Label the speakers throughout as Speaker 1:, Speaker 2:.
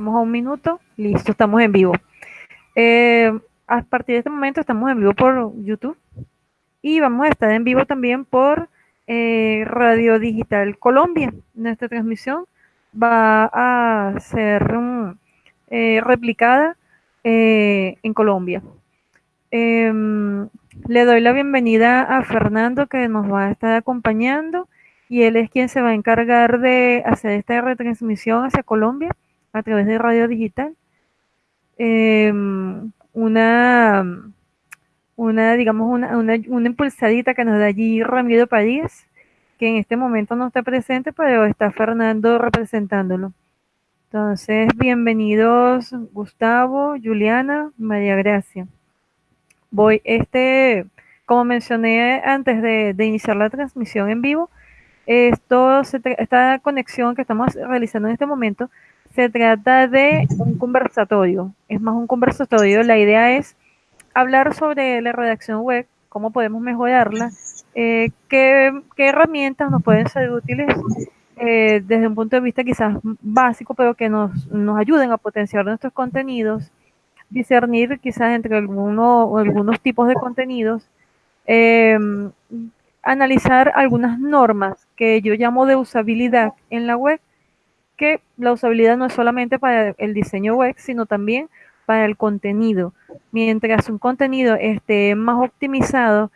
Speaker 1: Vamos a un minuto. Listo, estamos en vivo. Eh, a partir de este momento estamos en vivo por YouTube y vamos a estar en vivo también por eh, Radio Digital Colombia. Nuestra transmisión va a ser um, replicada en Colombia. Em, le doy la bienvenida a Fernando que nos va a estar acompañando y él es quien se va a encargar de hacer esta retransmisión hacia Colombia a través de radio digital. Em, una, una, digamos, una, una, impulsadita que nos da allí Ramiro París, que en este momento no está presente, pero está Fernando representándolo. Entonces, bienvenidos Gustavo, Juliana, María Gracia. Voy, este, como mencioné antes de, de iniciar la transmisión en vivo, esto esta conexión que estamos realizando en este momento se trata de un conversatorio. Es más un conversatorio. La idea es hablar sobre la redacción web, cómo podemos mejorarla, eh, qué, herramientas nos pueden ser útiles eh, desde un punto de vista quizás básico, pero que nos, ayuden a potenciar nuestros contenidos, discernir quizás entre alguno, algunos tipos de contenidos, em, analizar algunas normas que yo llamo de usabilidad en la web que la usabilidad no es solamente para el diseño web, sino también para el contenido. Mientras un contenido esté más optimizado,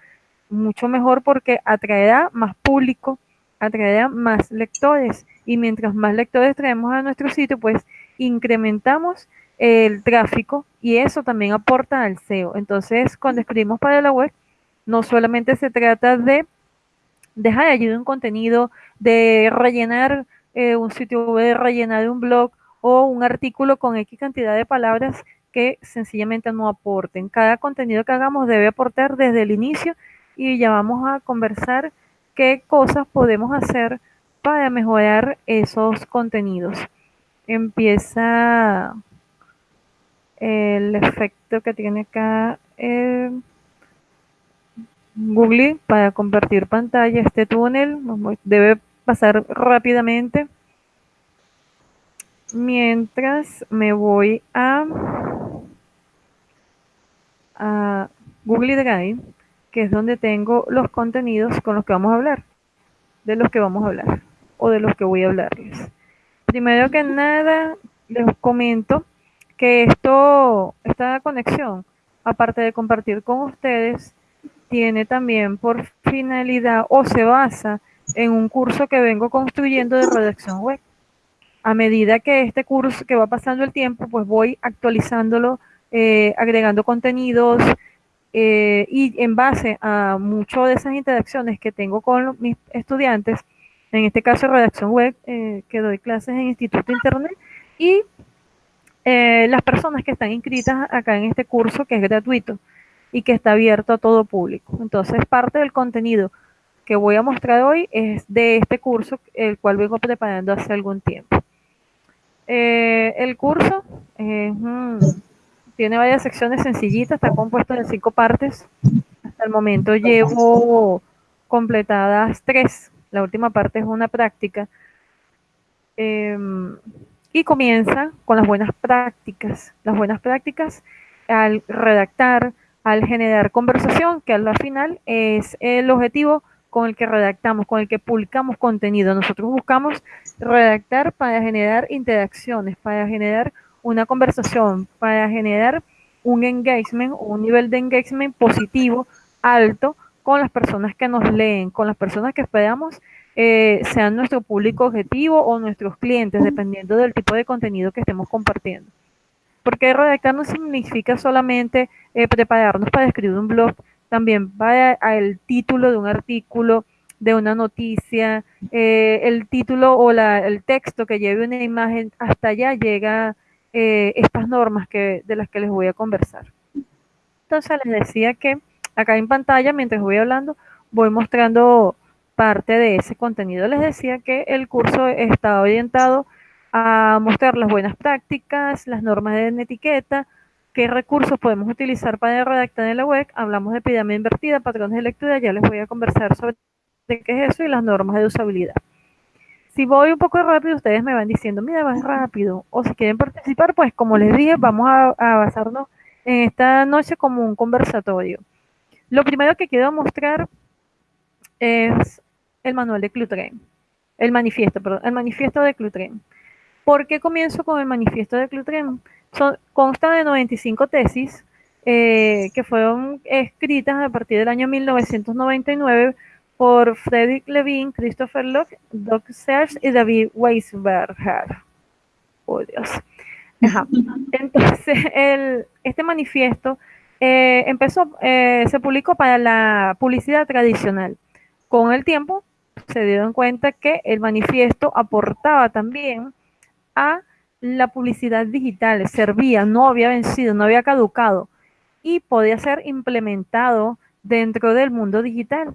Speaker 1: mucho mejor porque atraerá más público, atraerá más lectores y mientras más lectores traemos a nuestro sitio, pues incrementamos el tráfico y eso también aporta al SEO. Entonces, cuando escribimos para la web, no solamente se trata de dejar allí un contenido, de rellenar eh, un sitio web, rellenar un blog o un artículo con X cantidad de palabras que sencillamente no aporten. Cada contenido que hagamos debe aportar desde el inicio y ya vamos a conversar qué cosas podemos hacer para mejorar esos contenidos. Empieza el efecto que tiene acá eh, Google para compartir pantalla. Este túnel debe pasar rápidamente mientras me voy a, a Google Drive, que es donde tengo los contenidos con los que vamos a hablar, de los que vamos a hablar o de los que voy a hablarles. Primero que nada, les comento que esto, esta conexión, aparte de compartir con ustedes, tiene también por finalidad o se basa en un curso que vengo construyendo de redacción web. A medida que este curso, que va pasando el tiempo, pues voy actualizándolo, eh, agregando contenidos eh, y en base a mucho de esas interacciones que tengo con mis estudiantes, en este caso redacción web, eh, que doy clases en Instituto Internet, y las personas que están inscritas acá en este curso que es gratuito y que está abierto a todo público. Entonces, parte del contenido que voy a mostrar hoy es de este curso, el cual vengo preparando hace algún tiempo. Eh, el curso tiene varias secciones sencillitas, está compuesto de cinco partes. Hasta el momento llevo completadas tres. La última parte es una práctica. Em, y comienza con las buenas prácticas. Las buenas prácticas al redactar, al generar conversación, que al final es el objetivo con el que redactamos, con el que publicamos contenido. Nosotros buscamos redactar para generar interacciones, para generar una conversación, para generar un engagement, un nivel de engagement positivo, alto, con las personas que nos leen, con las personas que esperamos eh, sean nuestro público objetivo o nuestros clientes, dependiendo del tipo de contenido que estemos compartiendo. Porque redactar no significa solamente eh, prepararnos para escribir un blog, también va al título de un artículo, de una noticia, eh, el título o el texto que lleve una imagen, hasta allá llega eh, estas normas que, de las que les voy a conversar. Entonces les decía que acá en pantalla, mientras voy hablando, voy mostrando parte de ese contenido. Les decía que el curso está orientado a mostrar las buenas prácticas, las normas de etiqueta, ¿Qué recursos podemos utilizar para redactar en la web? Hablamos de pirámide invertida, patrones de lectura, ya les voy a conversar sobre qué es eso y las normas de usabilidad. Si voy un poco rápido, ustedes me van diciendo, mira, vas rápido. O si quieren participar, pues como les dije, vamos a, a basarnos en esta noche como un conversatorio. Lo primero que quiero mostrar es el manual de Clutren, el manifiesto, perdón, el manifiesto de Clutren. ¿Por qué comienzo con el manifiesto de Clutren? Son, consta de 95 tesis eh, que fueron escritas a partir del año 1999 por Frederick Levine, Christopher Locke, Doc Sears y David Weisberger. Oh, Dios. Entonces, el, este manifiesto eh, empezó, eh, se publicó para la publicidad tradicional. Con el tiempo se dieron cuenta que el manifiesto aportaba también a la publicidad digital, servía, no había vencido, no había caducado y podía ser implementado dentro del mundo digital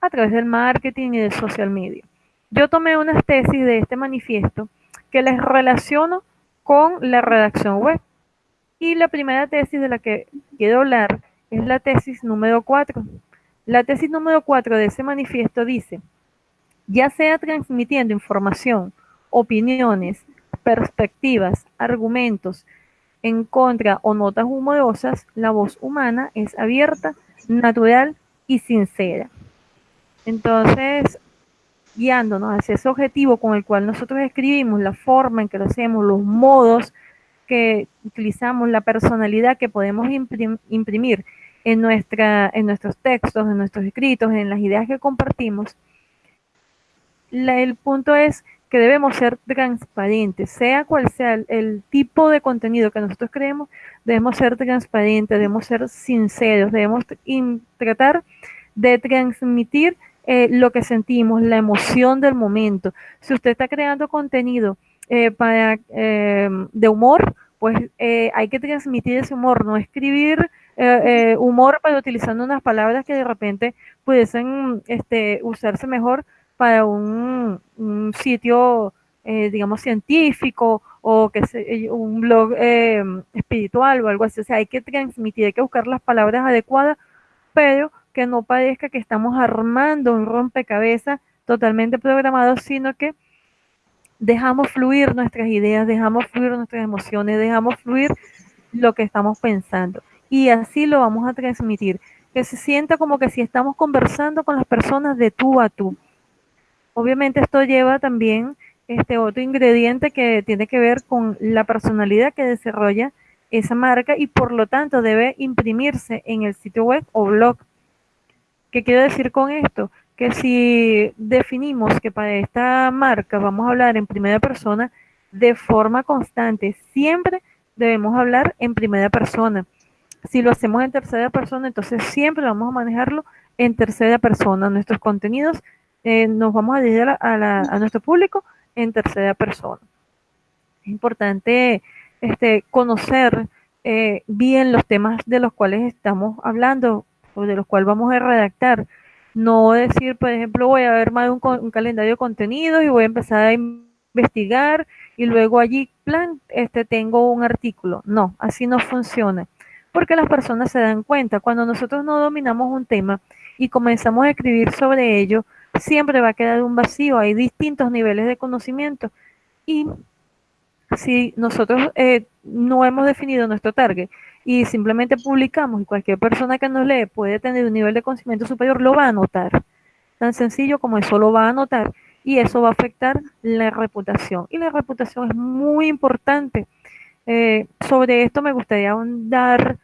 Speaker 1: a través del marketing y del social media. Yo tomé unas tesis de este manifiesto que les relaciono con la redacción web. Y la primera tesis de la que quiero hablar es la tesis número 4. La tesis número 4 de ese manifiesto dice, ya sea transmitiendo información, opiniones, perspectivas, argumentos en contra o notas humorosas, la voz humana es abierta, natural y sincera. Entonces, guiándonos hacia ese objetivo con el cual nosotros escribimos, la forma en que lo hacemos, los modos que utilizamos, la personalidad que podemos imprimir en, nuestra, en nuestros textos, en nuestros escritos, en las ideas que compartimos, el punto es que debemos ser transparentes, sea cual sea el, tipo de contenido que nosotros creemos, debemos ser transparentes, debemos ser sinceros, debemos tratar de transmitir eh, lo que sentimos, la emoción del momento. Si usted está creando contenido eh, eh, de humor, pues hay que transmitir ese humor, no escribir humor para utilizando unas palabras que de repente pudiesen este, usarse mejor para un, sitio, digamos, científico o que sea un blog espiritual o algo así. O sea, hay que transmitir, hay que buscar las palabras adecuadas, pero que no parezca que estamos armando un rompecabezas totalmente programado, sino que dejamos fluir nuestras ideas, dejamos fluir nuestras emociones, dejamos fluir lo que estamos pensando. Y así lo vamos a transmitir, que se sienta como que si estamos conversando con las personas de tú a tú. Obviamente esto lleva también este otro ingrediente que tiene que ver con la personalidad que desarrolla esa marca y por lo tanto debe imprimirse en el sitio web o blog ¿Qué quiero decir con esto? Que si definimos que para esta marca vamos a hablar en primera persona, de forma constante, siempre debemos hablar en primera persona. Si lo hacemos en tercera persona, entonces siempre vamos a manejarlo en tercera persona. Nuestros contenidos eh, nos vamos a dirigir a, nuestro público en tercera persona. Es importante este, conocer eh, bien los temas de los cuales estamos hablando, de los cuales vamos a redactar. No decir, por ejemplo, voy a ver más un, un calendario de contenidos y voy a empezar a investigar y luego allí, plan, este, tengo un artículo. No, así no funciona. Porque las personas se dan cuenta, cuando nosotros no dominamos un tema y comenzamos a escribir sobre ello, siempre va a quedar un vacío. Hay distintos niveles de conocimiento. Y si nosotros eh, no hemos definido nuestro target y simplemente publicamos y cualquier persona que nos lee puede tener un nivel de conocimiento superior, lo va a notar. Tan sencillo como eso lo va a notar y eso va a afectar la reputación. Y la reputación es muy importante. Eh, sobre esto me gustaría ahondar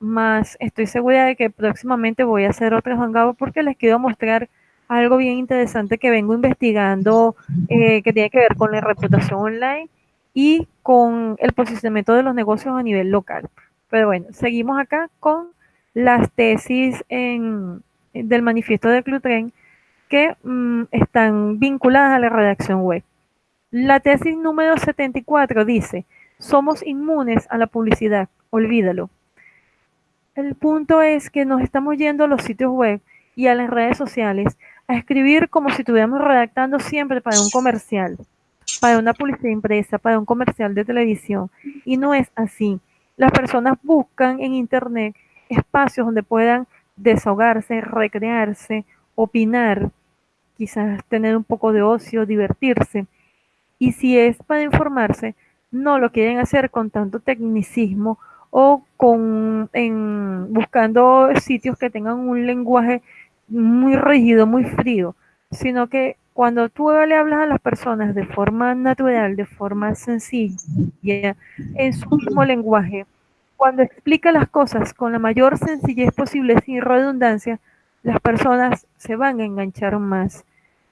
Speaker 1: más. Estoy segura de que próximamente voy a hacer otro hangout porque les quiero mostrar algo bien interesante que vengo investigando eh, que tiene que ver con la reputación online y con el posicionamiento de los negocios a nivel local. Pero bueno, seguimos acá con las tesis del manifiesto de Clutren que mm, están vinculadas a la redacción web. La tesis número 74 dice, somos inmunes a la publicidad, olvídalo. El punto es que nos estamos yendo a los sitios web y a las redes sociales a escribir como si estuviéramos redactando siempre para un comercial para una publicidad impresa, para un comercial de televisión. Y no es así. Las personas buscan en Internet espacios donde puedan desahogarse, recrearse, opinar. quizás tener un poco de ocio, divertirse. Y si es para informarse, no lo quieren hacer con tanto tecnicismo o con en, buscando sitios que tengan un lenguaje muy rígido, muy frío, sino que cuando tú le hablas a las personas de forma natural, de forma sencilla, en su mismo lenguaje, cuando explica las cosas con la mayor sencillez posible, sin redundancia, las personas se van a enganchar más.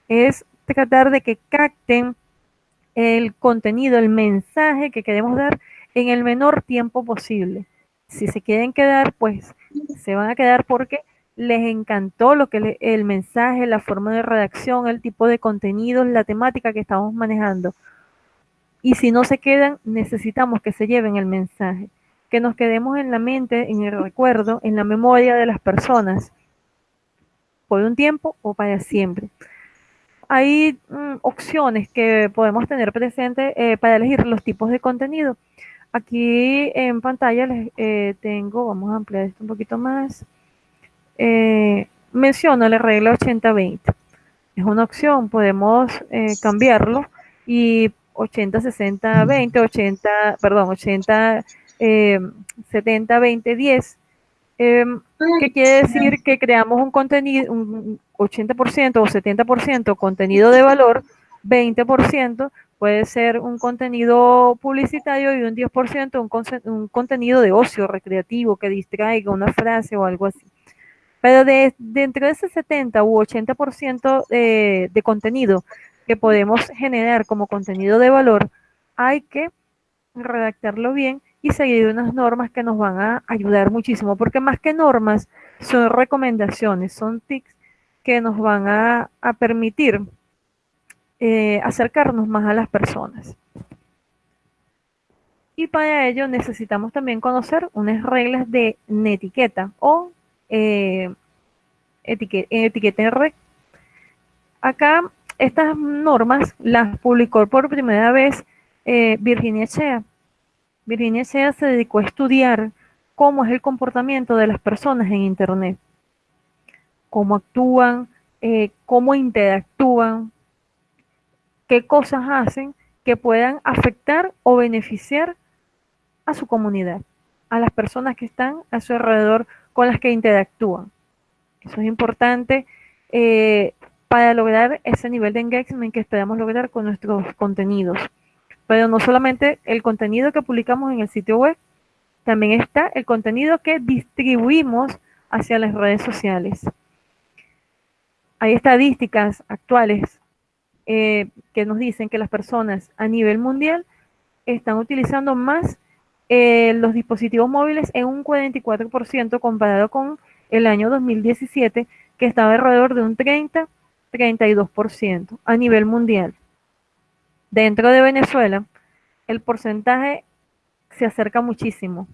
Speaker 1: Es tratar de que capten el contenido, el mensaje que queremos dar en el menor tiempo posible. Si se quieren quedar, pues se van a quedar porque les encantó lo que el mensaje, la forma de redacción, el tipo de contenido, la temática que estamos manejando. Y si no se quedan, necesitamos que se lleven el mensaje, que nos quedemos en la mente, en el recuerdo, en la memoria de las personas, por un tiempo o para siempre. Hay mm, opciones que podemos tener presente eh, para elegir los tipos de contenido. Aquí en pantalla les eh, tengo, vamos a ampliar esto un poquito más. Eh, menciono la regla 80-20. Es una opción, podemos eh, cambiarlo y 80-60-20, 80, perdón, 80, 70, 20, 10. ¿Qué quiere decir que creamos un contenido, un 80% o 70% contenido de valor, 20% puede ser un contenido publicitario y un 10% un, un contenido de ocio recreativo que distraiga una frase o algo así. Pero de, dentro de ese 70 u 80% de, de contenido que podemos generar como contenido de valor, hay que redactarlo bien y seguir unas normas que nos van a ayudar muchísimo, porque más que normas son recomendaciones, son tics que nos van a, a permitir eh, acercarnos más a las personas. Y para ello necesitamos también conocer unas reglas de netiqueta o eh, etiqueta en red. Acá estas normas las publicó por primera vez eh, Virginia Chea. Virginia Chea se dedicó a estudiar cómo es el comportamiento de las personas en Internet, cómo actúan, eh, cómo interactúan, qué cosas hacen que puedan afectar o beneficiar a su comunidad, a las personas que están a su alrededor con las que interactúan. Eso es importante eh, para lograr ese nivel de engagement que esperamos lograr con nuestros contenidos. Pero no solamente el contenido que publicamos en el sitio web, también está el contenido que distribuimos hacia las redes sociales. Hay estadísticas actuales eh, que nos dicen que las personas a nivel mundial están utilizando más eh, los dispositivos móviles en un 44% comparado con el año 2017, que estaba alrededor de un 30-32% a nivel mundial. Dentro de Venezuela, el porcentaje se acerca muchísimo,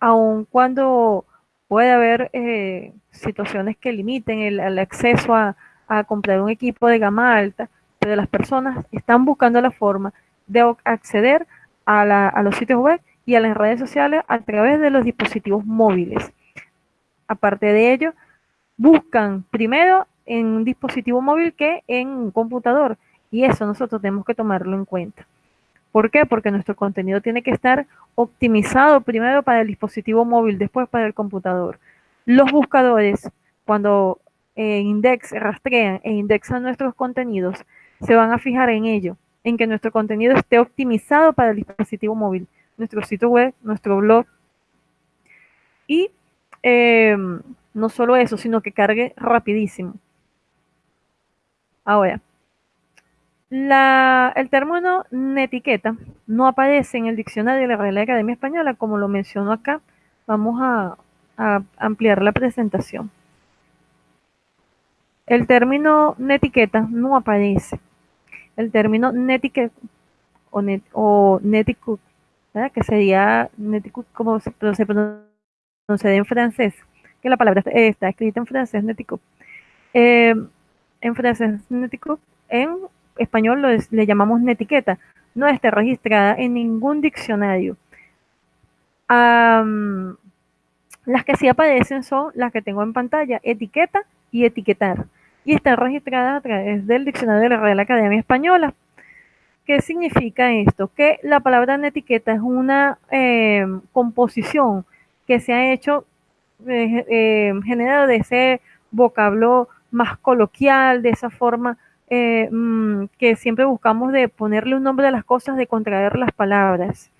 Speaker 1: aun cuando puede haber eh, situaciones que limiten el, acceso a, a comprar un equipo de gama alta, pero las personas están buscando la forma de acceder a, la, a, los sitios web y a las redes sociales a través de los dispositivos móviles. Aparte de ello, buscan primero en un dispositivo móvil que en un computador. Y eso nosotros tenemos que tomarlo en cuenta. ¿Por qué? Porque nuestro contenido tiene que estar optimizado primero para el dispositivo móvil, después para el computador. Los buscadores, cuando eh, rastrean e indexan nuestros contenidos, se van a fijar en ello, en que nuestro contenido esté optimizado para el dispositivo móvil nuestro sitio web, nuestro blog. Y eh, no solo eso, sino que cargue rapidísimo. Ahora, la, el término netiqueta no aparece en el diccionario de la Real Academia Española, como lo menciono acá. Vamos a, ampliar la presentación. El término netiqueta no aparece. El término netiqueta o, net, o que sería como se, pronuncia en francés, que la palabra está, escrita en francés, netico. Eh, en francés, netico, en español lo le llamamos netiqueta. No está registrada en ningún diccionario. Las que sí aparecen son las que tengo en pantalla, etiqueta y etiquetar. y están registradas a través del diccionario de la Real Academia Española. ¿Qué significa esto? Que la palabra etiqueta es una eh, composición que se ha hecho eh, eh, generada de ese vocablo más coloquial, de esa forma mmm, que siempre buscamos de ponerle un nombre a las cosas, de contraer las palabras.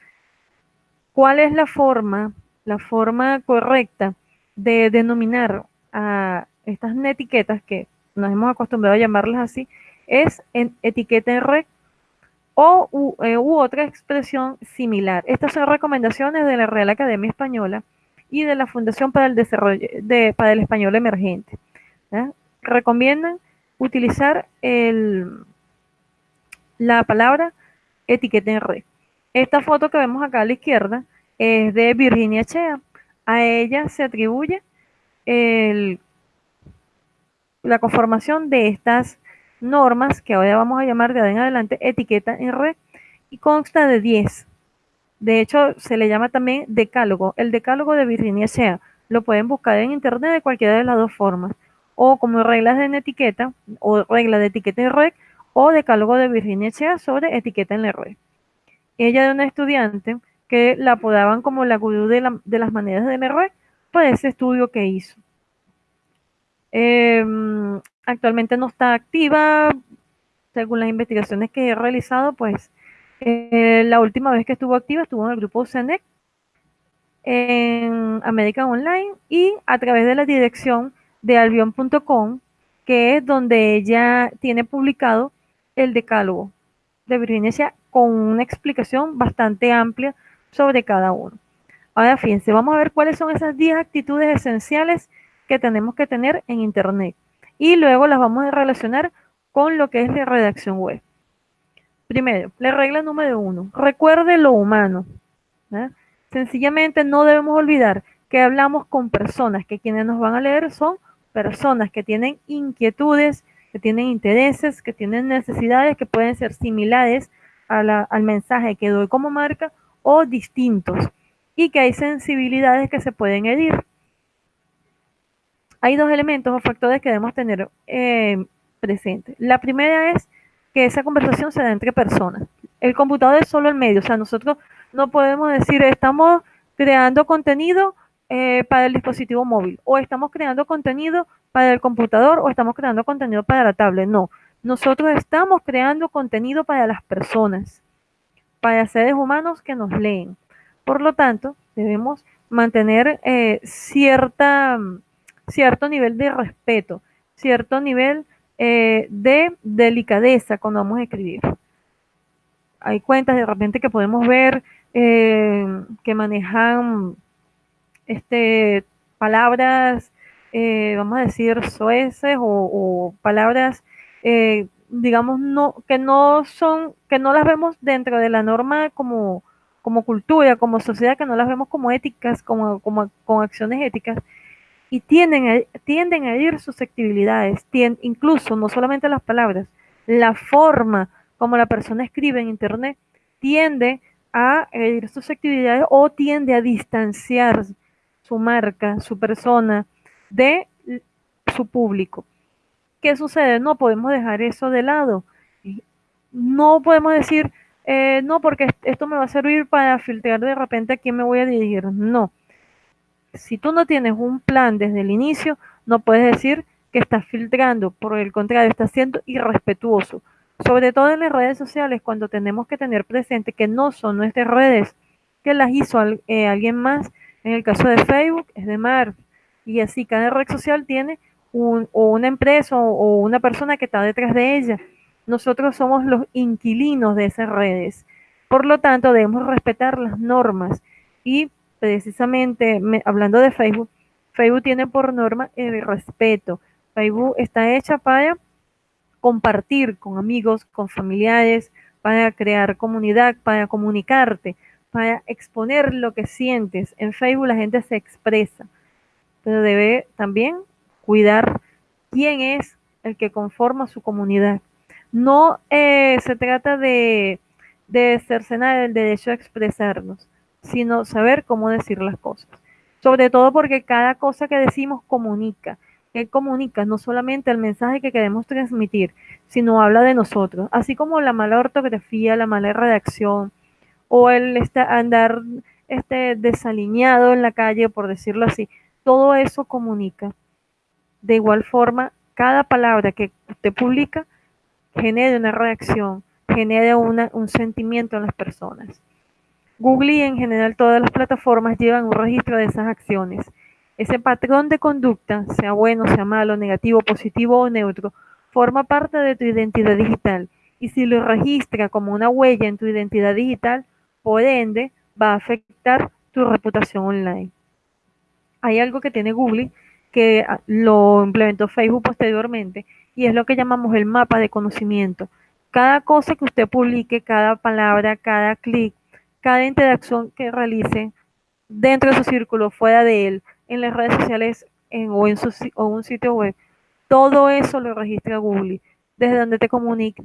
Speaker 1: ¿Cuál es la forma, la forma correcta de denominar a estas etiquetas que nos hemos acostumbrado a llamarlas así? Es en etiqueta en red o u, eh, u, otra expresión similar. Estas son recomendaciones de la Real Academia Española y de la Fundación para el Desarrollo de, para el Español Emergente. Recomiendan utilizar el, la palabra etiqueta en red. Esta foto que vemos acá a la izquierda es de Virginia Chea. A ella se atribuye el, la conformación de estas normas, que ahora vamos a llamar de en adelante etiqueta en red, y consta de 10. De hecho, se le llama también decálogo. El decálogo de Virginia Shea. Lo pueden buscar en internet de cualquiera de las dos formas. O como reglas de etiqueta, o regla de etiqueta en red, o decálogo de Virginia Shea sobre etiqueta en la red. Ella era una estudiante que la apodaban como la gurú de, la, de las maneras de la red por ese estudio que hizo. Eh, actualmente no está activa, según las investigaciones que he realizado, pues eh, la última vez que estuvo activa estuvo en el grupo CENEC en América Online y a través de la dirección de albion.com, que es donde ella tiene publicado el decálogo de Virginia con una explicación bastante amplia sobre cada uno. Ahora fíjense, vamos a ver cuáles son esas 10 actitudes esenciales que tenemos que tener en Internet. Y luego las vamos a relacionar con lo que es la redacción web. Primero, la regla número uno, recuerde lo humano. Sencillamente no debemos olvidar que hablamos con personas, que quienes nos van a leer son personas que tienen inquietudes, que tienen intereses, que tienen necesidades que pueden ser similares al mensaje que doy como marca o distintos y que hay sensibilidades que se pueden herir. Hay dos elementos o factores que debemos tener eh, presentes. La primera es que esa conversación se da entre personas. El computador es solo el medio, o sea, nosotros no podemos decir estamos creando contenido eh, para el dispositivo móvil o estamos creando contenido para el computador o estamos creando contenido para la tablet. No, nosotros estamos creando contenido para las personas, para seres humanos que nos leen. Por lo tanto, debemos mantener eh, cierta, cierto nivel de respeto, cierto nivel eh, de delicadeza cuando vamos a escribir. Hay cuentas de repente que podemos ver eh, que manejan este, palabras, eh, vamos a decir, soeces o, o palabras, digamos, no, que no son, que no las vemos dentro de la norma como, como cultura, como sociedad, que no las vemos como éticas, como, como acciones éticas, y tienden a, tienden a herir susceptibilidades, tienden, incluso no solamente las palabras, la forma como la persona escribe en internet tiende a herir susceptibilidades o tiende a distanciar su marca, su persona de su público. ¿Qué sucede? No podemos dejar eso de lado. No podemos decir, eh, no, porque esto me va a servir para filtrar de repente a quién me voy a dirigir. No si tú no tienes un plan desde el inicio, no puedes decir que estás filtrando, por el contrario, estás siendo irrespetuoso. Sobre todo en las redes sociales, cuando tenemos que tener presente que no son nuestras redes, que las hizo eh, alguien más. En el caso de Facebook, es de Mar. Y así, cada red social tiene un, o una empresa o una persona que está detrás de ella. Nosotros somos los inquilinos de esas redes. Por lo tanto, debemos respetar las normas y precisamente me, hablando de Facebook, Facebook tiene por norma el respeto. Facebook está hecha para compartir con amigos, con familiares, para crear comunidad, para comunicarte, para exponer lo que sientes. En Facebook la gente se expresa, pero debe también cuidar quién es el que conforma su comunidad. No eh, se trata de, de cercenar el derecho a expresarnos, sino saber cómo decir las cosas. Sobre todo porque cada cosa que decimos comunica. que comunica no solamente el mensaje que queremos transmitir, sino habla de nosotros, así como la mala ortografía, la mala redacción o el andar este, desalineado en la calle, por decirlo así, todo eso comunica. De igual forma, cada palabra que usted publica genera una reacción, genera una, un sentimiento en las personas. Google y en general todas las plataformas llevan un registro de esas acciones. Ese patrón de conducta, sea bueno, sea malo, negativo, positivo o neutro, forma parte de tu identidad digital y si lo registra como una huella en tu identidad digital, por ende va a afectar tu reputación online. Hay algo que tiene Google que ah, lo implementó Facebook posteriormente y es lo que llamamos el mapa de conocimiento. Cada cosa que usted publique, cada palabra, cada clic, cada interacción que realice dentro de su círculo, fuera de él, en las redes sociales o en su, o un sitio web, todo eso lo registra Google. Desde donde te,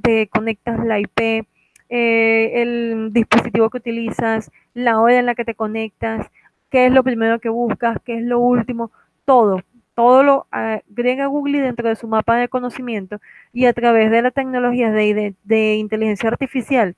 Speaker 1: te conectas la IP, eh, el dispositivo que utilizas, la hora en la que te conectas, qué es lo primero que buscas, qué es lo último, todo. Todo lo agrega Google dentro de su mapa de conocimiento y a través de la tecnología de, de inteligencia artificial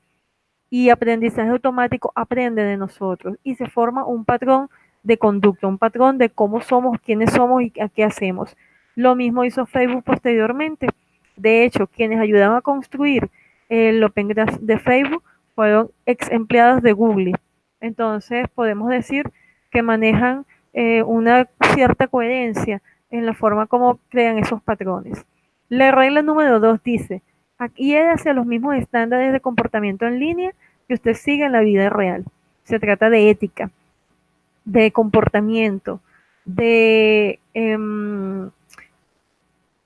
Speaker 1: y aprendizaje automático aprende de nosotros y se forma un patrón de conducta, un patrón de cómo somos, quiénes somos y a qué hacemos. Lo mismo hizo Facebook posteriormente. De hecho, quienes ayudaban a construir el Open Graph de Facebook fueron ex empleados de Google. Entonces, podemos decir que manejan eh, una cierta coherencia en la forma como crean esos patrones. La regla número dos dice, Aquí es hacia los mismos estándares de comportamiento en línea que usted sigue en la vida real. Se trata de ética, de comportamiento, de, em,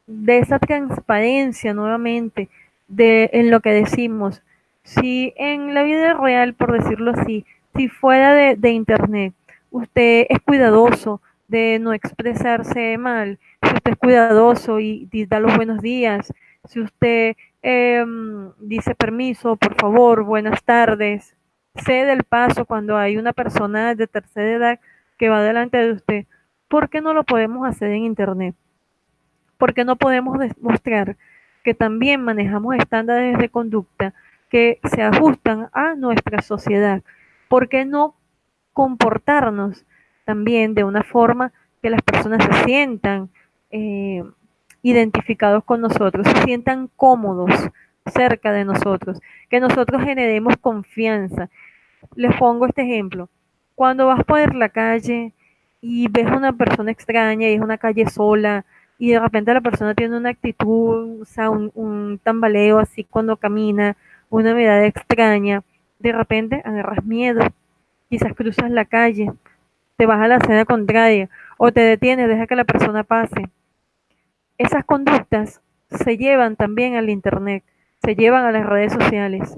Speaker 1: de esa transparencia nuevamente de, en lo que decimos. Si en la vida real, por decirlo así, si fuera de, de internet, usted es cuidadoso de no expresarse mal, si usted es cuidadoso y, y da los buenos días, si usted em, dice permiso, por favor, buenas tardes, cede el paso cuando hay una persona de tercera edad que va delante de usted, ¿por qué no lo podemos hacer en Internet? ¿Por qué no podemos demostrar que también manejamos estándares de conducta que se ajustan a nuestra sociedad? ¿Por qué no comportarnos también de una forma que las personas se sientan eh, identificados con nosotros, se sientan cómodos cerca de nosotros, que nosotros generemos confianza. Les pongo este ejemplo. Cuando vas por la calle y ves a una persona extraña y es una calle sola y de repente la persona tiene una actitud, un, un tambaleo así cuando camina, una mirada extraña, de repente agarras miedo, quizás cruzas la calle, te vas a la acera contraria o te detienes, deja que la persona pase esas conductas se llevan también al Internet, se llevan a las redes sociales.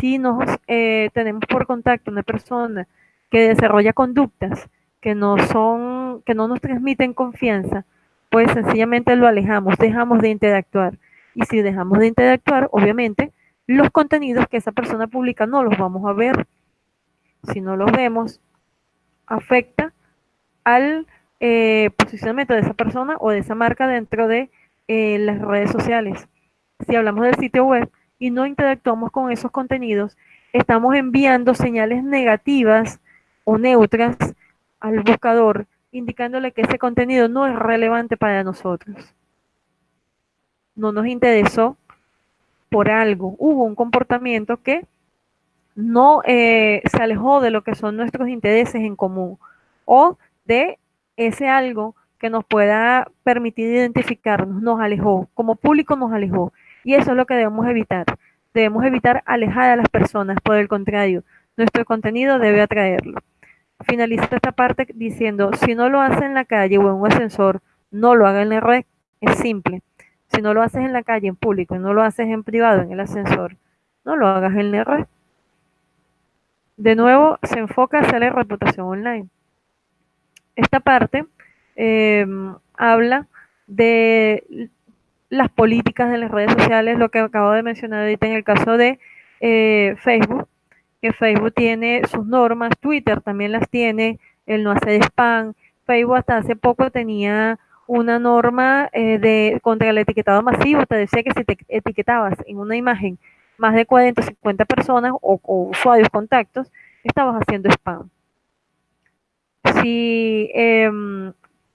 Speaker 1: Si nos eh, tenemos por contacto una persona que desarrolla conductas que no son, que no nos transmiten confianza, pues sencillamente lo alejamos, dejamos de interactuar. Y si dejamos de interactuar, obviamente, los contenidos que esa persona publica no los vamos a ver. Si no los vemos, afecta al eh, posicionamiento de esa persona o de esa marca dentro de eh, las redes sociales. Si hablamos del sitio web y no interactuamos con esos contenidos, estamos enviando señales negativas o neutras al buscador, indicándole que ese contenido no es relevante para nosotros. No nos interesó por algo. Hubo un comportamiento que no eh, se alejó de lo que son nuestros intereses en común o de ese algo que nos pueda permitir identificarnos nos alejó, como público nos alejó. Y eso es lo que debemos evitar. Debemos evitar alejar a las personas, por el contrario, nuestro contenido debe atraerlo. Finaliza esta parte diciendo, si no lo haces en la calle o en un ascensor, no lo haga en la red. Es simple. Si no lo haces en la calle, en público, no lo haces en privado, en el ascensor, no lo hagas en la red. De nuevo, se enfoca hacia la reputación online. Esta parte em, habla de las políticas de las redes sociales, lo que acabo de mencionar ahorita en el caso de eh, Facebook, que Facebook tiene sus normas, Twitter también las tiene, el no hacer spam, Facebook hasta hace poco tenía una norma eh, de, contra el etiquetado masivo, te decía que si te etiquetabas en una imagen más de 40 o 50 personas o, o usuarios, contactos, estabas haciendo spam. Si eh,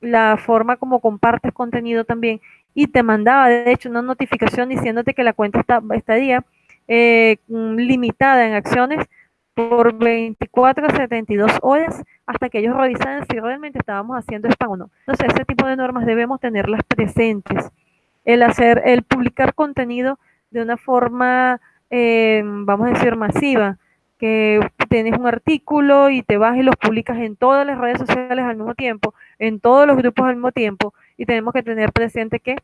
Speaker 1: la forma como compartes contenido también y te mandaba de hecho una notificación diciéndote que la cuenta está, estaría eh, limitada en acciones por 24 a 72 horas hasta que ellos revisaran si realmente estábamos haciendo spam o no. Entonces, ese tipo de normas debemos tenerlas presentes. El hacer, el publicar contenido de una forma, eh, vamos a decir, masiva, que tienes un artículo y te vas y los publicas en todas las redes sociales al mismo tiempo, en todos los grupos al mismo tiempo, y tenemos que tener presente que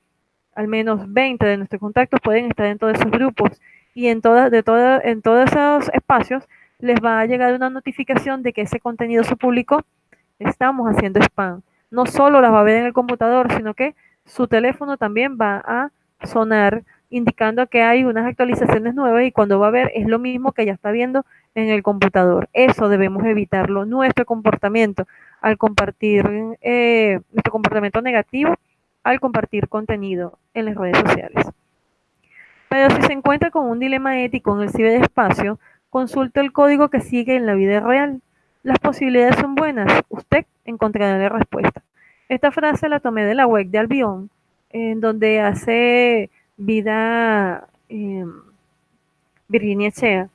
Speaker 1: al menos 20 de nuestros contactos pueden estar en todos esos grupos y en, todas, de todo, en todos esos espacios les va a llegar una notificación de que ese contenido se publicó, estamos haciendo spam. No solo las va a ver en el computador, sino que su teléfono también va a sonar indicando que hay unas actualizaciones nuevas y cuando va a ver es lo mismo que ya está viendo en el computador. Eso debemos evitarlo. Nuestro comportamiento al compartir, eh, nuestro comportamiento negativo al compartir contenido en las redes sociales. Pero si se encuentra con un dilema ético en el ciberespacio, consulte el código que sigue en la vida real. Las posibilidades son buenas. Usted encontrará la respuesta. Esta frase la tomé de la web de Albion, en donde hace vida eh, Virginia Chea,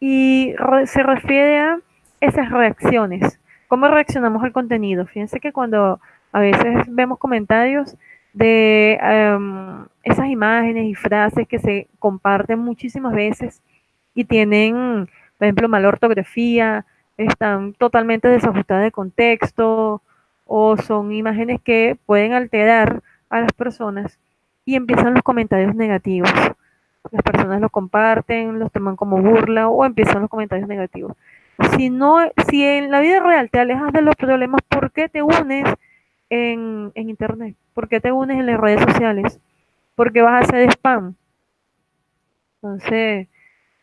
Speaker 1: y re se refiere a esas reacciones. ¿Cómo reaccionamos al contenido? Fíjense que cuando a veces vemos comentarios de um, esas imágenes y frases que se comparten muchísimas veces y tienen, por ejemplo, mala ortografía, están totalmente desajustadas de contexto o son imágenes que pueden alterar a las personas y empiezan los comentarios negativos. Las personas lo comparten, los toman como burla o empiezan los comentarios negativos. Si no, si en la vida real te alejas de los problemas, ¿por qué te unes en, en internet? ¿Por qué te unes en las redes sociales? Porque vas a hacer spam. Entonces,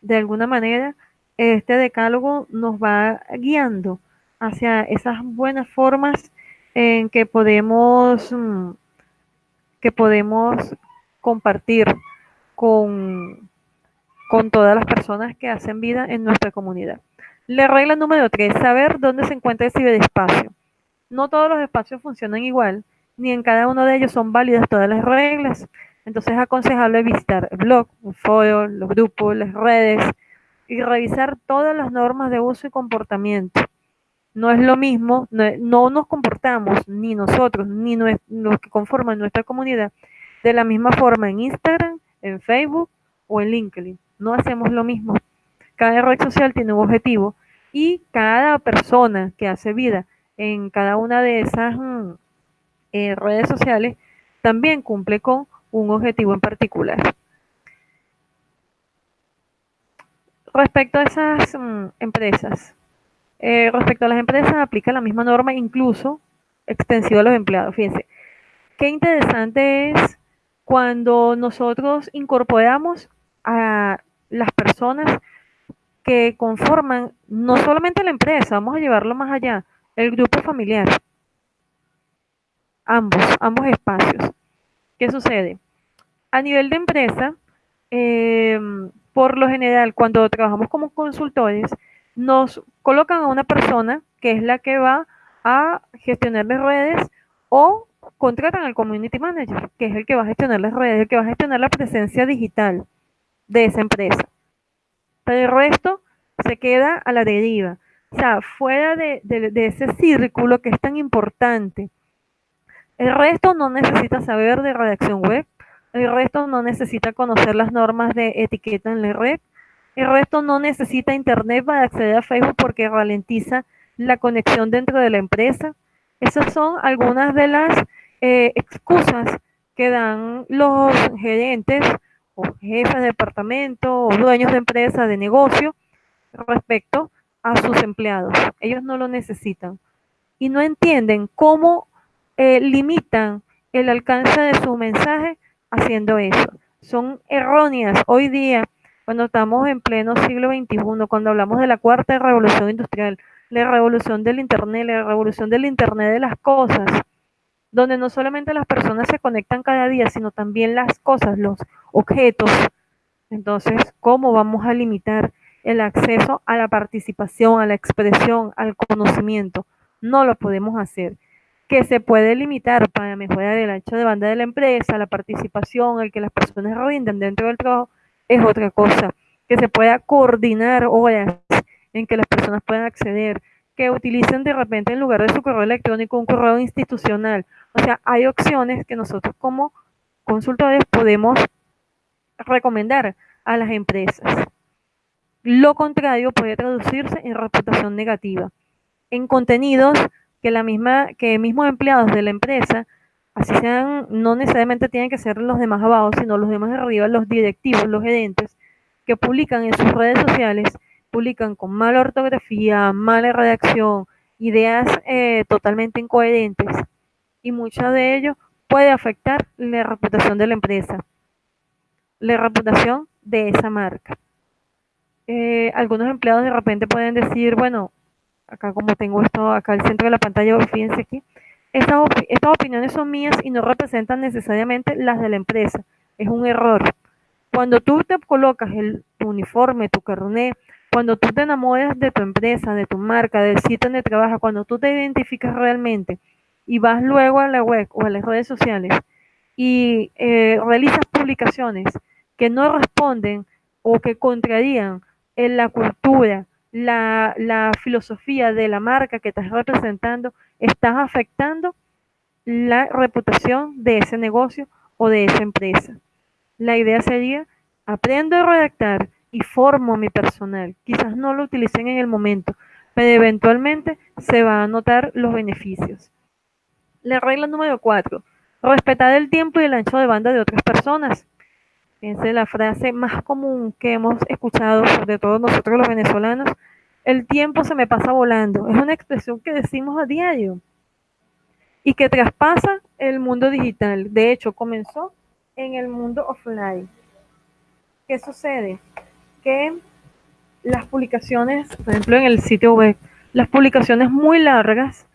Speaker 1: de alguna manera, este decálogo nos va guiando hacia esas buenas formas en que podemos mm, que podemos compartir con, con todas las personas que hacen vida en nuestra comunidad. La regla número tres, saber dónde se encuentra el ciberespacio. No todos los espacios funcionan igual, ni en cada uno de ellos son válidas todas las reglas. Entonces es aconsejable visitar el blog, el foro, los grupos, las redes y revisar todas las normas de uso y comportamiento. No es lo mismo, no, no nos comportamos ni nosotros ni los que conforman nuestra comunidad de la misma forma en Instagram, en Facebook o en LinkedIn. No hacemos lo mismo. Cada red social tiene un objetivo y cada persona que hace vida en cada una de esas mm, eh, redes sociales también cumple con un objetivo en particular. Respecto a esas mm, empresas, eh, respecto a las empresas aplica la misma norma, incluso extensiva a los empleados. Fíjense, qué interesante es cuando nosotros incorporamos a las personas que conforman no solamente la empresa, vamos a llevarlo más allá, el grupo familiar. Ambos, ambos espacios. ¿Qué sucede? A nivel de empresa, eh, por lo general, cuando trabajamos como consultores, nos colocan a una persona que es la que va a gestionar las redes o contratan al community manager, que es el que va a gestionar las redes, el que va a gestionar la presencia digital de esa empresa. Pero el resto se queda a la deriva. O sea, fuera de, de ese círculo que es tan importante. El resto no necesita saber de redacción web, el resto no necesita conocer las normas de etiqueta en la red, el resto no necesita internet para acceder a Facebook porque ralentiza la conexión dentro de la empresa. Esas son algunas de las eh, excusas que dan los gerentes o jefes de departamento o dueños de empresa, de negocio, respecto a sus empleados. Ellos no lo necesitan y no entienden cómo eh, limitan el alcance de su mensaje haciendo eso. Son erróneas hoy día cuando estamos en pleno siglo XXI, cuando hablamos de la cuarta revolución industrial, la revolución del Internet, la revolución del Internet de las cosas donde no solamente las personas se conectan cada día, sino también las cosas, los objetos. Entonces, ¿cómo vamos a limitar el acceso a la participación, a la expresión, al conocimiento? No lo podemos hacer. Que se puede limitar para mejorar el ancho de banda de la empresa, la participación, el que las personas rindan dentro del trabajo, es otra cosa. Que se pueda coordinar horas en que las personas puedan acceder, que utilicen de repente en lugar de su correo electrónico un correo institucional o sea, hay opciones que nosotros como consultores podemos recomendar a las empresas. Lo contrario puede traducirse en reputación negativa, en contenidos que la misma que mismos empleados de la empresa, así sean, no necesariamente tienen que ser los demás abajo, sino los demás arriba, los directivos, los gerentes, que publican en sus redes sociales, publican con mala ortografía, mala redacción, ideas eh, totalmente incoherentes y mucho de ello puede afectar la reputación de la empresa, la reputación de esa marca. Eh, algunos empleados de repente pueden decir, bueno, acá como tengo esto acá al centro de la pantalla, fíjense aquí, estas, estas opiniones son mías y no representan necesariamente las de la empresa. Es un error. Cuando tú te colocas el, tu uniforme, tu carnet, cuando tú te enamoras de tu empresa, de tu marca, del sitio donde trabajas, cuando tú te identificas realmente y vas luego a la web o a las redes sociales y eh, realizas publicaciones que no responden o que contrarían en la cultura, la filosofía de la marca que estás representando, estás afectando la reputación de ese negocio o de esa empresa. La idea sería, aprendo a redactar y formo mi personal. Quizás no lo utilicen en el momento, pero eventualmente se van a notar los beneficios. La regla número cuatro, respetar el tiempo y el ancho de banda de otras personas. Es la frase más común que hemos escuchado, sobre todo nosotros los venezolanos. El tiempo se me pasa volando. Es una expresión que decimos a diario y que traspasa el mundo digital. De hecho, comenzó en el mundo offline. ¿Qué sucede? Que las publicaciones, por ejemplo, en el sitio web, las publicaciones muy largas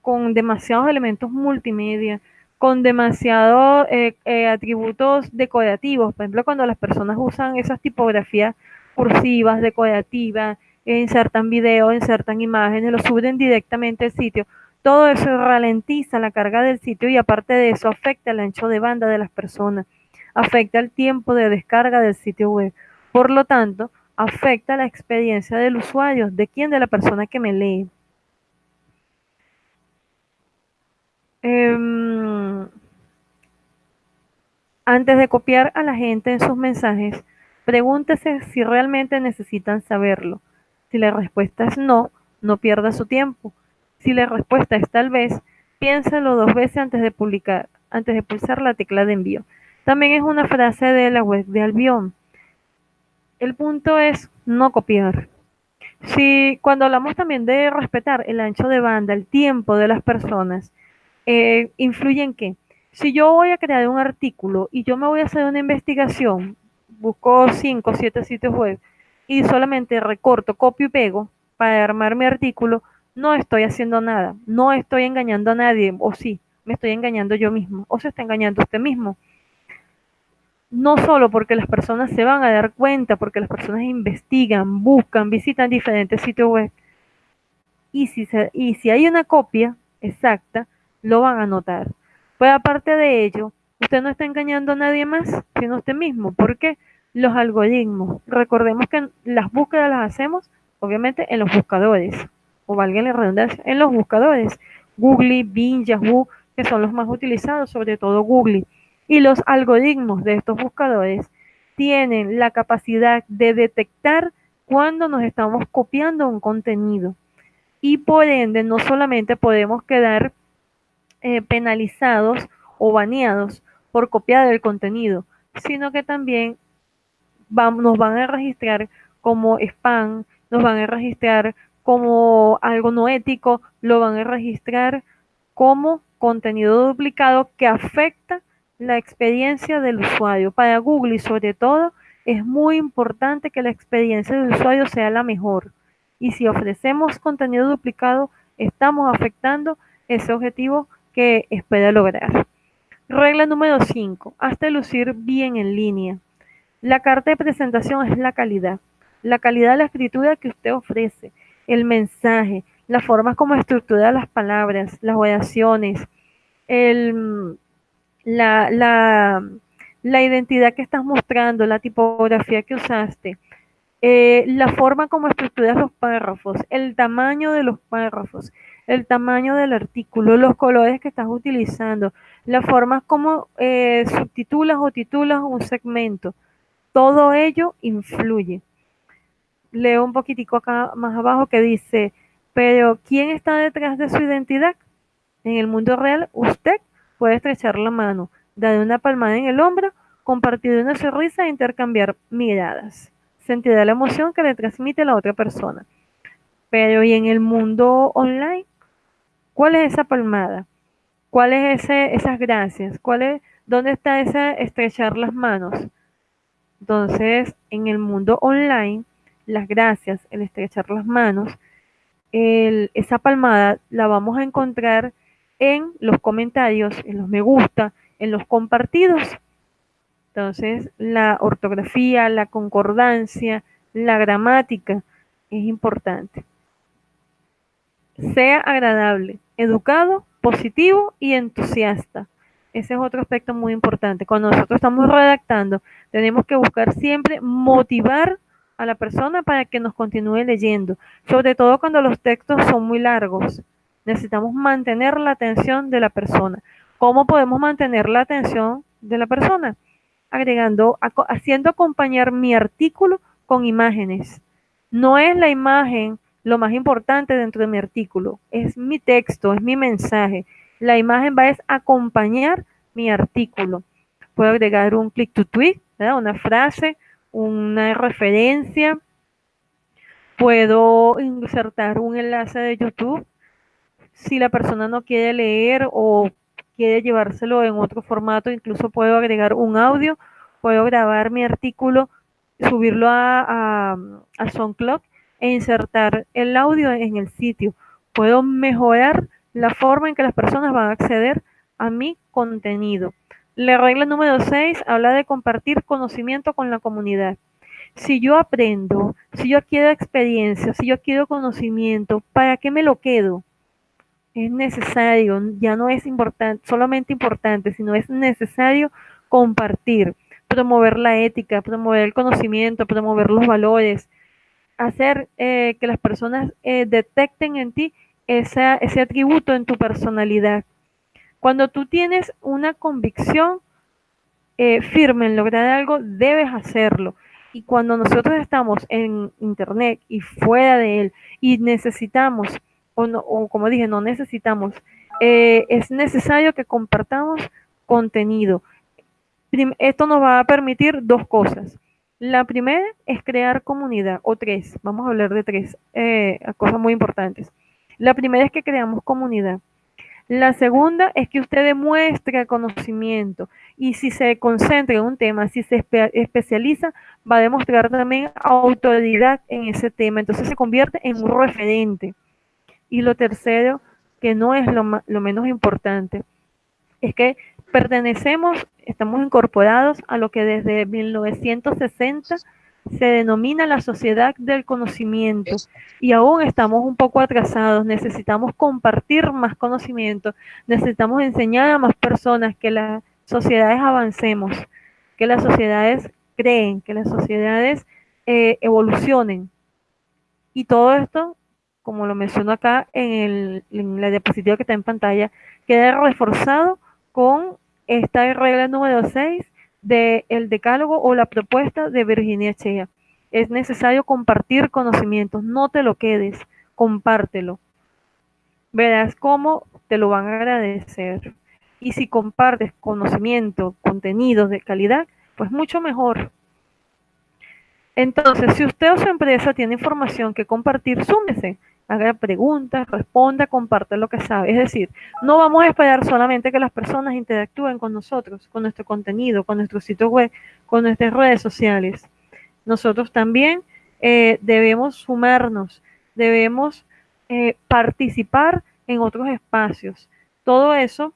Speaker 1: con demasiados elementos multimedia, con demasiados eh, eh, atributos decorativos. Por ejemplo, cuando las personas usan esas tipografías cursivas, decorativas, insertan videos, insertan imágenes, lo suben directamente al sitio. Todo eso ralentiza la carga del sitio y aparte de eso afecta el ancho de banda de las personas, afecta el tiempo de descarga del sitio web. Por lo tanto, afecta la experiencia del usuario, de quién, de la persona que me lee. Em, antes de copiar a la gente en sus mensajes, pregúntese si realmente necesitan saberlo. Si la respuesta es no, no pierda su tiempo. Si la respuesta es tal vez, piénselo dos veces antes de publicar, antes de pulsar la tecla de envío. También es una frase de la web de Albion. El punto es no copiar. Si cuando hablamos también de respetar el ancho de banda, el tiempo de las personas, eh, influye en qué. Si yo voy a crear un artículo y yo me voy a hacer una investigación, busco 5 o 7 sitios web y solamente recorto, copio y pego para armar mi artículo, no estoy haciendo nada, no estoy engañando a nadie, o sí, me estoy engañando yo mismo, o se está engañando usted mismo. No solo porque las personas se van a dar cuenta, porque las personas investigan, buscan, visitan diferentes sitios web. Y si, y si hay una copia exacta, lo van a notar. Pues aparte de ello, usted no está engañando a nadie más, sino a usted mismo. ¿Por qué? Los algoritmos. Recordemos que las búsquedas las hacemos, obviamente, en los buscadores, o valga la redundancia, en los buscadores. Google, Bing, Yahoo, que son los más utilizados, sobre todo Google. Y los algoritmos de estos buscadores tienen la capacidad de detectar cuando nos estamos copiando un contenido. Y por ende, no solamente podemos quedar eh, penalizados o baneados por copiar el contenido, sino que también nos van a registrar como spam, nos van a registrar como algo no ético, lo van a registrar como contenido duplicado que afecta la experiencia del usuario. Para Google y sobre todo es muy importante que la experiencia del usuario sea la mejor. Y si ofrecemos contenido duplicado, estamos afectando ese objetivo que espera lograr. Regla número 5. Hazte lucir bien en línea. La carta de presentación es la calidad. La calidad de la escritura que usted ofrece, el mensaje, las formas como estructura las palabras, las oraciones, el, la, la, la identidad que estás mostrando, la tipografía que usaste, eh, la forma como estructuras los párrafos, el tamaño de los párrafos, el tamaño del artículo, los colores que estás utilizando, la forma como eh, subtitulas o titulas un segmento. Todo ello influye. Leo un poquitico acá más abajo que dice, pero ¿quién está detrás de su identidad? En el mundo real, usted puede estrechar la mano, dar una palmada en el hombro, compartir una sonrisa e intercambiar miradas sentirá la emoción que le transmite la otra persona. Pero ¿y en el mundo online? ¿Cuál es esa palmada? ¿Cuál es ese, esas gracias? ¿Cuál es, ¿Dónde está ese estrechar las manos? Entonces, en el mundo online, las gracias, el estrechar las manos, esa palmada la vamos a encontrar en los comentarios, en los me gusta, en los compartidos entonces, la ortografía, la concordancia, la gramática es importante. Sea agradable, educado, positivo y entusiasta. Ese es otro aspecto muy importante. Cuando nosotros estamos redactando, tenemos que buscar siempre motivar a la persona para que nos continúe leyendo, sobre todo cuando los textos son muy largos. Necesitamos mantener la atención de la persona. ¿Cómo podemos mantener la atención de la persona? agregando, haciendo acompañar mi artículo con imágenes. No es la imagen lo más importante dentro de mi artículo, es mi texto, es mi mensaje. La imagen va a acompañar mi artículo. Puedo agregar un click to tweet, una frase, una referencia. Puedo insertar un enlace de YouTube si la persona no quiere leer o quiere llevárselo en otro formato, incluso puedo agregar un audio, puedo grabar mi artículo, subirlo a, a, SoundCloud e insertar el audio en el sitio. Puedo mejorar la forma en que las personas van a acceder a mi contenido. La regla número 6 habla de compartir conocimiento con la comunidad. Si yo aprendo, si yo quiero experiencia, si yo quiero conocimiento, ¿para qué me lo quedo? Es necesario, ya no es importante, solamente importante, sino es necesario compartir, promover la ética, promover el conocimiento, promover los valores, hacer eh, que las personas eh, detecten en ti ese atributo en tu personalidad. Cuando tú tienes una convicción eh, firme en lograr algo, debes hacerlo. Y cuando nosotros estamos en Internet y fuera de él y necesitamos o, como dije, no necesitamos, eh, es necesario que compartamos contenido. Esto nos va a permitir dos cosas. La primera es crear comunidad, o tres, vamos a hablar de tres eh, cosas muy importantes. La primera es que creamos comunidad. La segunda es que usted demuestre conocimiento y si se concentra en un tema, si se especializa, va a demostrar también autoridad en ese tema. Entonces se convierte en un referente. Y lo tercero, que no es lo, menos importante, es que pertenecemos, estamos incorporados a lo que desde 1960 se denomina la sociedad del conocimiento y aún estamos un poco atrasados, necesitamos compartir más conocimiento, necesitamos enseñar a más personas que las sociedades avancemos, que las sociedades creen, que las sociedades eh, evolucionen. Y todo esto como lo menciono acá en, la diapositiva que está en pantalla, queda reforzado con esta regla número 6 del decálogo o la propuesta de Virginia Chea. Es necesario compartir conocimientos, no te lo quedes, compártelo. Verás cómo te lo van a agradecer. Y si compartes conocimiento, contenidos de calidad, pues mucho mejor. Entonces, si usted o su empresa tiene información que compartir, súmese haga preguntas, responda, comparte lo que sabe. Es decir, no vamos a esperar solamente que las personas interactúen con nosotros, con nuestro contenido, con nuestro sitio web, con nuestras redes sociales. Nosotros también eh, debemos sumarnos, debemos eh, participar en otros espacios. todo eso,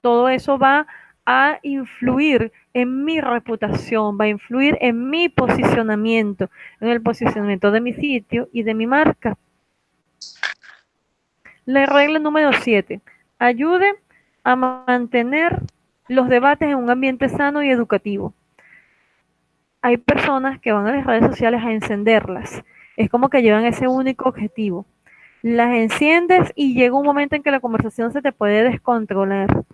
Speaker 1: todo eso va a influir en mi reputación, va a influir en mi posicionamiento, en el posicionamiento de mi sitio y de mi marca. La regla número 7. Ayude a mantener los debates en un ambiente sano y educativo. Hay personas que van a las redes sociales a encenderlas. Es como que llevan ese único objetivo. Las enciendes y llega un momento en que la conversación se te puede descontrolar.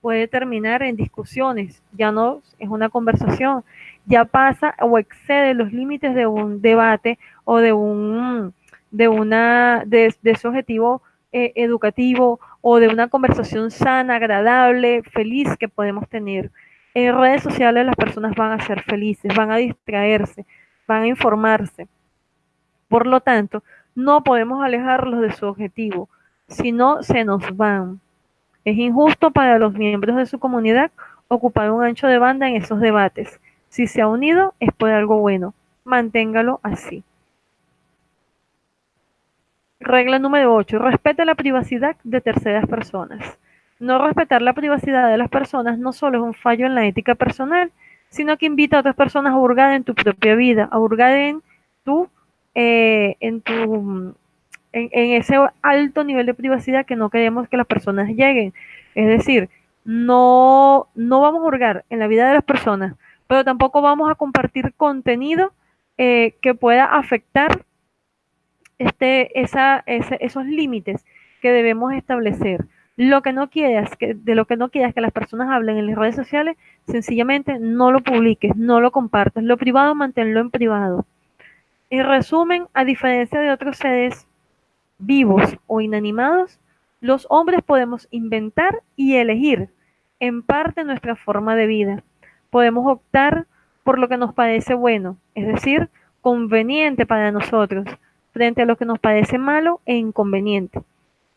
Speaker 1: Puede terminar en discusiones. Ya no es una conversación. Ya pasa o excede los límites de un debate o de un de una de, ese objetivo eh, educativo o de una conversación sana, agradable, feliz que podemos tener. En redes sociales las personas van a ser felices, van a distraerse, van a informarse. Por lo tanto, no podemos alejarlos de su objetivo, si no se nos van. Es injusto para los miembros de su comunidad ocupar un ancho de banda en esos debates. Si se ha unido es por algo bueno. Manténgalo así. Regla número 8. Respete la privacidad de terceras personas. No respetar la privacidad de las personas no solo es un fallo en la ética personal, sino que invita a otras personas a hurgar en tu propia vida, a hurgar en tu, eh, en tu, en, ese alto nivel de privacidad que no queremos que las personas lleguen. Es decir, no, no vamos a hurgar en la vida de las personas, pero tampoco vamos a compartir contenido eh, que pueda afectar este, esa, esos límites que debemos establecer. Lo que no quieras, que, de lo que no quieras que las personas hablen en las redes sociales, sencillamente no lo publiques, no lo compartas. Lo privado, manténlo en privado. En resumen, a diferencia de otros seres vivos o inanimados, los hombres podemos inventar y elegir en parte nuestra forma de vida. Podemos optar por lo que nos parece bueno, es decir, conveniente para nosotros, frente a lo que nos parece malo e inconveniente.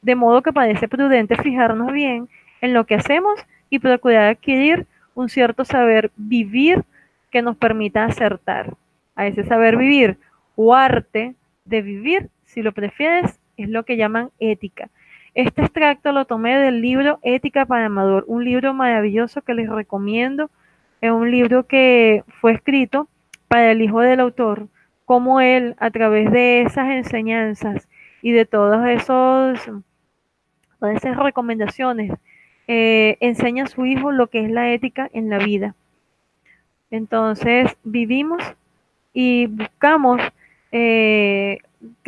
Speaker 1: De modo que parece prudente fijarnos bien en lo que hacemos y procurar adquirir un cierto saber vivir que nos permita acertar. A ese saber vivir o arte de vivir, si lo prefieres, es lo que llaman ética. Este extracto lo tomé del libro Ética para Amador, un libro maravilloso que les recomiendo. Es un libro que fue escrito para el hijo del autor, cómo él, a través de esas enseñanzas y de todos esos, todas esas recomendaciones, eh, enseña a su hijo lo que es la ética en la vida. Entonces, vivimos y buscamos eh,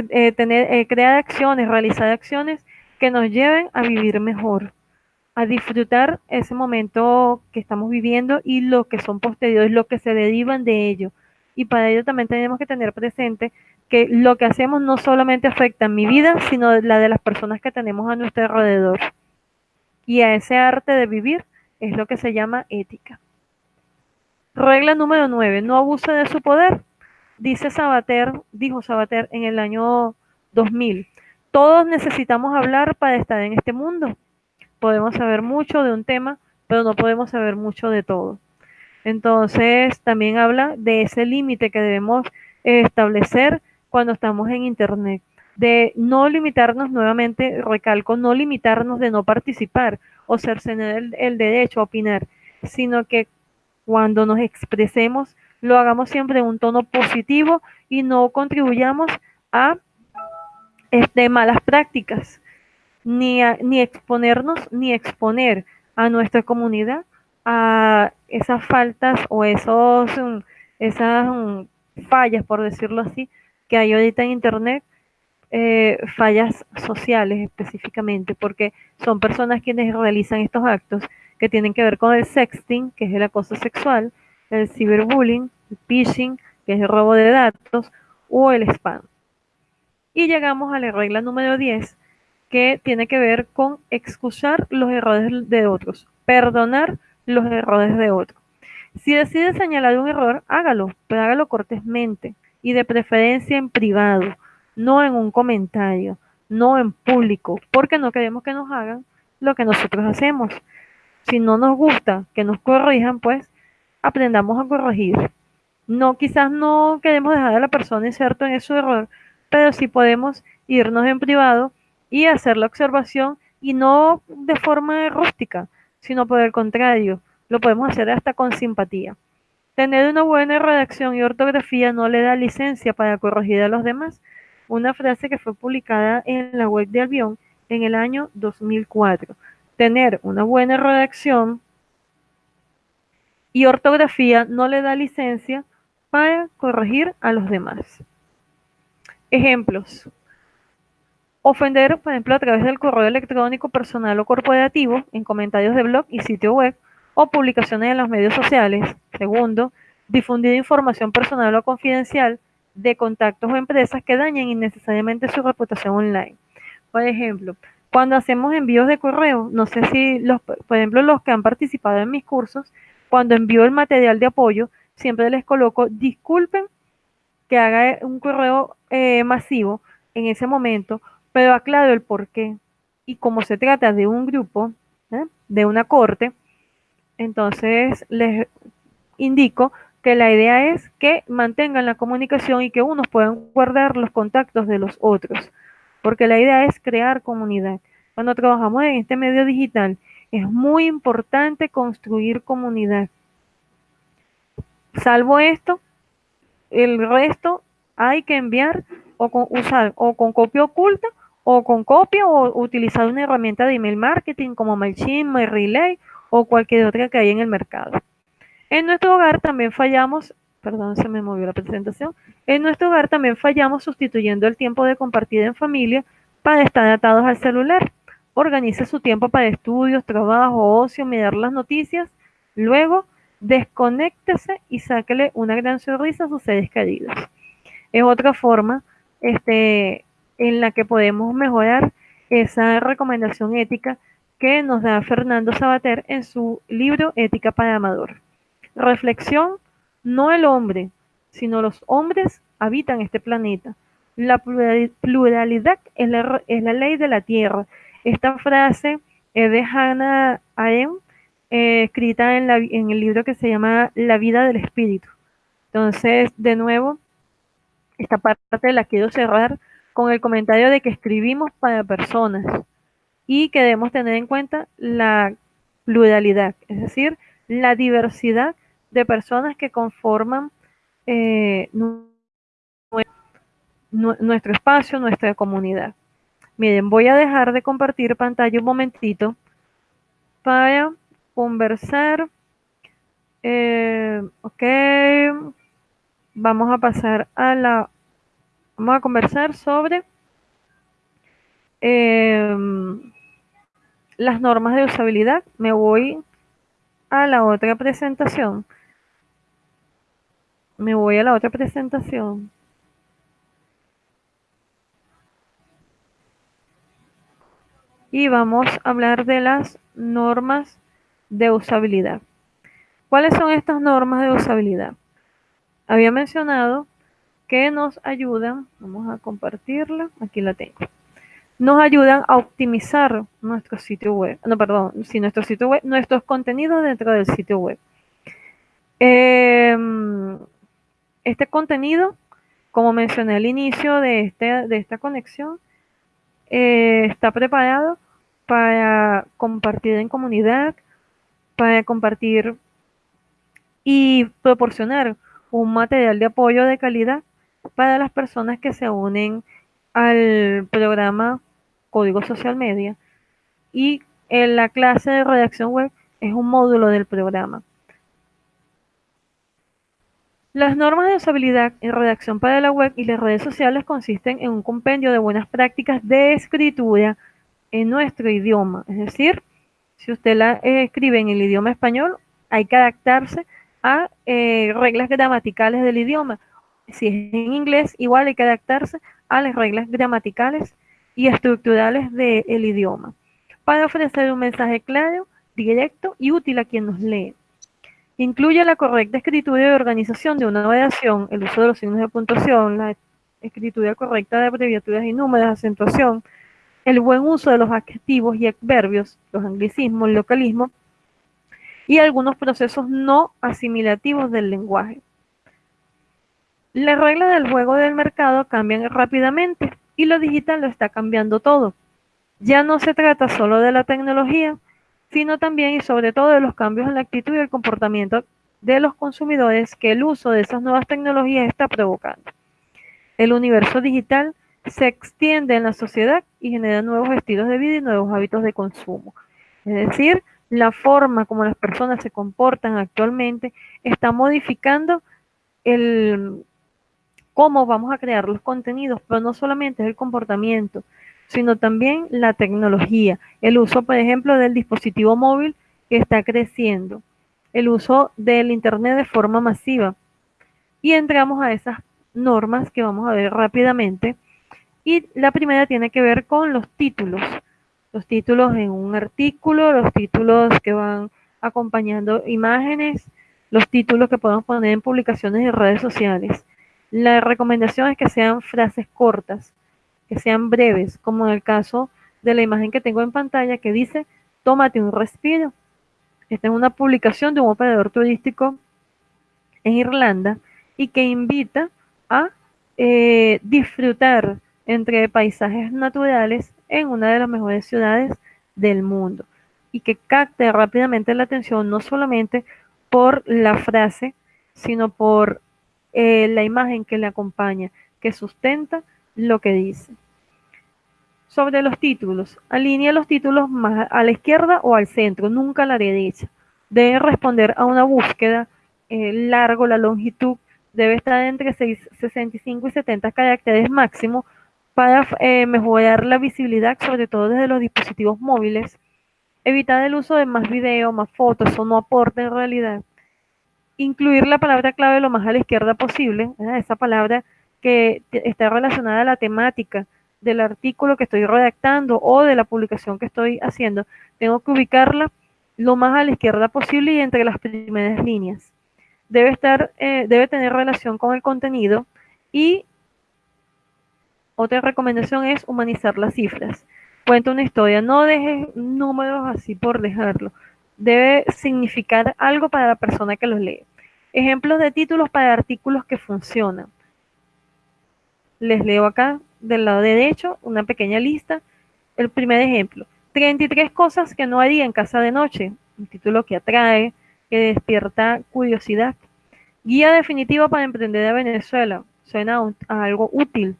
Speaker 1: eh, tener, crear acciones, realizar acciones que nos lleven a vivir mejor, a disfrutar ese momento que estamos viviendo y lo que son posteriores, lo que se derivan de ello y para ello también tenemos que tener presente que lo que hacemos no solamente afecta mi vida, sino la de las personas que tenemos a nuestro alrededor. Y a ese arte de vivir es lo que se llama ética. Regla número 9. No abuse de su poder. Dice Sabater, dijo Sabater en el año 2000. Todos necesitamos hablar para estar en este mundo. Podemos saber mucho de un tema, pero no podemos saber mucho de todo. Entonces, también habla de ese límite que debemos establecer cuando estamos en Internet, de no limitarnos nuevamente, recalco, no limitarnos de no participar o cercenar el, el derecho a opinar, sino que cuando nos expresemos lo hagamos siempre en un tono positivo y no contribuyamos a este, malas prácticas, ni, ni exponernos ni exponer a nuestra comunidad a esas faltas o esos, esas fallas, por decirlo así, que hay ahorita en Internet, eh, fallas sociales específicamente, porque son personas quienes realizan estos actos que tienen que ver con el sexting, que es el acoso sexual, el ciberbullying, el phishing, que es el robo de datos, o el spam. Y llegamos a la regla número 10, que tiene que ver con excusar los errores de otros, perdonar los errores de otro. Si decide señalar un error, hágalo, pero hágalo cortésmente y de preferencia en privado, no en un comentario, no en público, porque no queremos que nos hagan lo que nosotros hacemos. Si no nos gusta que nos corrijan, pues aprendamos a corregir. No, quizás no queremos dejar a la persona inserto en su error, pero sí podemos irnos en privado y hacer la observación y no de forma rústica, sino por el contrario, lo podemos hacer hasta con simpatía. Tener una buena redacción y ortografía no le da licencia para corregir a los demás. Una frase que fue publicada en la web de Albion en el año 2004. Tener una buena redacción y ortografía no le da licencia para corregir a los demás. Ejemplos. Ofender, por ejemplo, a través del correo electrónico personal o corporativo, en comentarios de blog y sitio web, o publicaciones en los medios sociales. Segundo, difundir información personal o confidencial de contactos o empresas que dañen innecesariamente su reputación online. Por ejemplo, cuando hacemos envíos de correo, no sé si, los, por ejemplo, los que han participado en mis cursos, cuando envío el material de apoyo, siempre les coloco, disculpen que haga un correo eh, masivo en ese momento, pero aclaro el por qué. Y como se trata de un grupo, ¿eh? de una corte, entonces les indico que la idea es que mantengan la comunicación y que unos puedan guardar los contactos de los otros, porque la idea es crear comunidad. Cuando trabajamos en este medio digital, es muy importante construir comunidad. Salvo esto, el resto hay que enviar o con, usar o con copia oculta o con copia o utilizar una herramienta de email marketing como MailChimp, MyRelay o cualquier otra que hay en el mercado. En nuestro hogar también fallamos, perdón, se me movió la presentación, en nuestro hogar también fallamos sustituyendo el tiempo de compartir en familia para estar atados al celular. Organice su tiempo para estudios, trabajo, ocio, mirar las noticias. Luego, desconéctese y sáquele una gran sonrisa a sus seres queridos. Es otra forma este, en la que podemos mejorar esa recomendación ética que nos da Fernando Sabater en su libro Ética para Amador. Reflexión, no el hombre, sino los hombres habitan este planeta. La pluralidad es la, es la ley de la tierra. Esta frase es de Hannah Arendt, eh, escrita en, la, en el libro que se llama La vida del espíritu. Entonces, de nuevo, esta parte la quiero cerrar con el comentario de que escribimos para personas y que debemos tener en cuenta la pluralidad, es decir, la diversidad de personas que conforman eh, nuestro espacio, nuestra comunidad. Miren, voy a dejar de compartir pantalla un momentito para conversar. Eh, ok, vamos a pasar a la, vamos a conversar sobre eh, las normas de usabilidad. Me voy a la otra presentación. Me voy a la otra presentación. Y vamos a hablar de las normas de usabilidad. ¿Cuáles son estas normas de usabilidad? Había mencionado que nos ayudan, vamos a compartirla, aquí la tengo nos ayudan a optimizar nuestro sitio web. No, perdón, si nuestro sitio web, nuestros contenidos dentro del sitio web. Em, este contenido, como mencioné al inicio de, este, de esta conexión, eh, está preparado para compartir en comunidad, para compartir y proporcionar un material de apoyo de calidad para las personas que se unen al programa Código Social Media y en la clase de redacción web es un módulo del programa. Las normas de usabilidad en redacción para la web y las redes sociales consisten en un compendio de buenas prácticas de escritura en nuestro idioma. Es decir, si usted la escribe en el idioma español, hay que adaptarse a eh, reglas gramaticales del idioma. Si es en inglés, igual hay que adaptarse a las reglas gramaticales y estructurales del idioma, para ofrecer un mensaje claro, directo y útil a quien nos lee. Incluye la correcta escritura y organización de una oración, el uso de los signos de puntuación, la escritura correcta de abreviaturas y números, acentuación, el buen uso de los adjetivos y adverbios, los anglicismos, el localismo y algunos procesos no asimilativos del lenguaje. Las reglas del juego del mercado cambian rápidamente y lo digital lo está cambiando todo. Ya no se trata solo de la tecnología, sino también y sobre todo de los cambios en la actitud y el comportamiento de los consumidores que el uso de esas nuevas tecnologías está provocando. El universo digital se extiende en la sociedad y genera nuevos estilos de vida y nuevos hábitos de consumo. Es decir, la forma como las personas se comportan actualmente está modificando el cómo vamos a crear los contenidos, pero no solamente es el comportamiento, sino también la tecnología, el uso, por ejemplo, del dispositivo móvil que está creciendo, el uso del Internet de forma masiva. Y entramos a esas normas que vamos a ver rápidamente. Y la primera tiene que ver con los títulos. Los títulos en un artículo, los títulos que van acompañando imágenes, los títulos que podemos poner en publicaciones de redes sociales. La recomendación es que sean frases cortas, que sean breves, como en el caso de la imagen que tengo en pantalla que dice, tómate un respiro. Esta es una publicación de un operador turístico en Irlanda y que invita a eh, disfrutar entre paisajes naturales en una de las mejores ciudades del mundo y que capte rápidamente la atención no solamente por la frase, sino por eh, la imagen que le acompaña, que sustenta lo que dice. Sobre los títulos, alinea los títulos más a la izquierda o al centro, nunca a la derecha. Debe responder a una búsqueda eh, largo, la longitud debe estar entre 65 y 70 caracteres máximo para eh, mejorar la visibilidad, sobre todo desde los dispositivos móviles. Evitar el uso de más video, más fotos, eso no aporta en realidad. Incluir la palabra clave lo más a la izquierda posible, esa palabra que está relacionada a la temática del artículo que estoy redactando o de la publicación que estoy haciendo, tengo que ubicarla lo más a la izquierda posible y entre las primeras líneas. Debe, estar, eh, debe tener relación con el contenido y otra recomendación es humanizar las cifras. Cuenta una historia, no dejes números así por dejarlo. Debe significar algo para la persona que los lee. Ejemplos de títulos para artículos que funcionan les leo acá del lado derecho una pequeña lista. El primer ejemplo, 33 cosas que no haría en casa de noche, un título que atrae, que despierta curiosidad. Guía definitiva para emprender a Venezuela, suena a algo útil.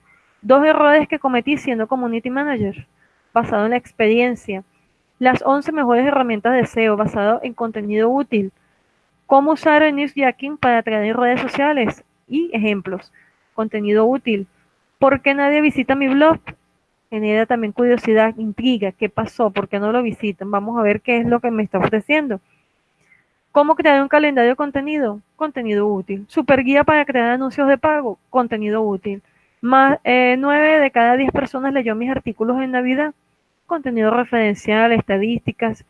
Speaker 1: Dos errores que cometí siendo community manager, basado en la experiencia. Las 11 mejores herramientas de SEO, basado en contenido útil. Cómo usar el newsjacking para atraer redes sociales y ejemplos. Contenido útil ¿Por qué nadie visita mi blog? Genera también curiosidad, intriga, ¿qué pasó? ¿Por qué no lo visitan? Vamos a ver qué es lo que me está ofreciendo. ¿Cómo crear un calendario de contenido? Contenido útil. Super guía para crear anuncios de pago? Contenido útil. Más eh, 9 de cada 10 personas leyó mis artículos en Navidad. Contenido referencial, estadísticas.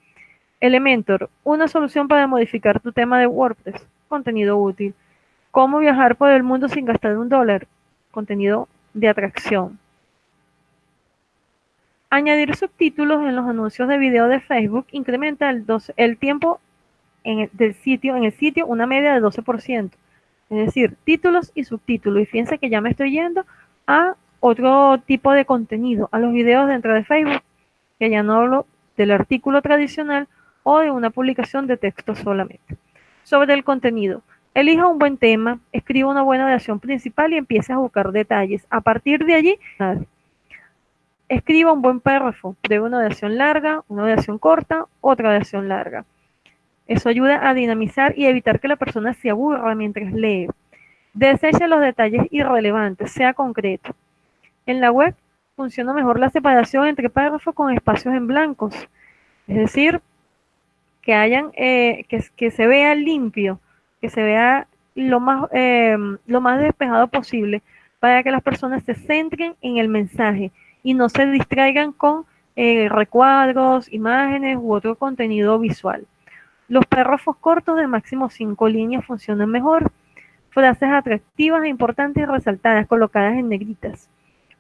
Speaker 1: Elementor, una solución para modificar tu tema de WordPress. Contenido útil. ¿Cómo viajar por el mundo sin gastar un dólar? Contenido de atracción. Añadir subtítulos en los anuncios de video de Facebook incrementa el, el tiempo en del sitio, en el sitio una media de 12%. Es decir, títulos y subtítulos. Y fíjense que ya me estoy yendo a otro tipo de contenido, a los videos dentro de Facebook, que ya no hablo del artículo tradicional o de una publicación de texto solamente. Sobre el contenido. Elija un buen tema, escriba una buena oración principal y empiece a buscar detalles. A partir de allí, escriba un buen párrafo de una oración larga, una oración corta, otra oración larga. Eso ayuda a dinamizar y evitar que la persona se aburra mientras lee. Deseche los detalles irrelevantes, sea concreto. En la web funciona mejor la separación entre párrafos con espacios en blancos. Es decir, que hayan, eh, que se vea limpio que se vea lo más, eh, lo más despejado posible para que las personas se centren en el mensaje y no se distraigan con eh, recuadros, imágenes u otro contenido visual. Los párrafos cortos de máximo cinco líneas funcionan mejor. Frases atractivas e importantes y resaltadas, colocadas en negritas.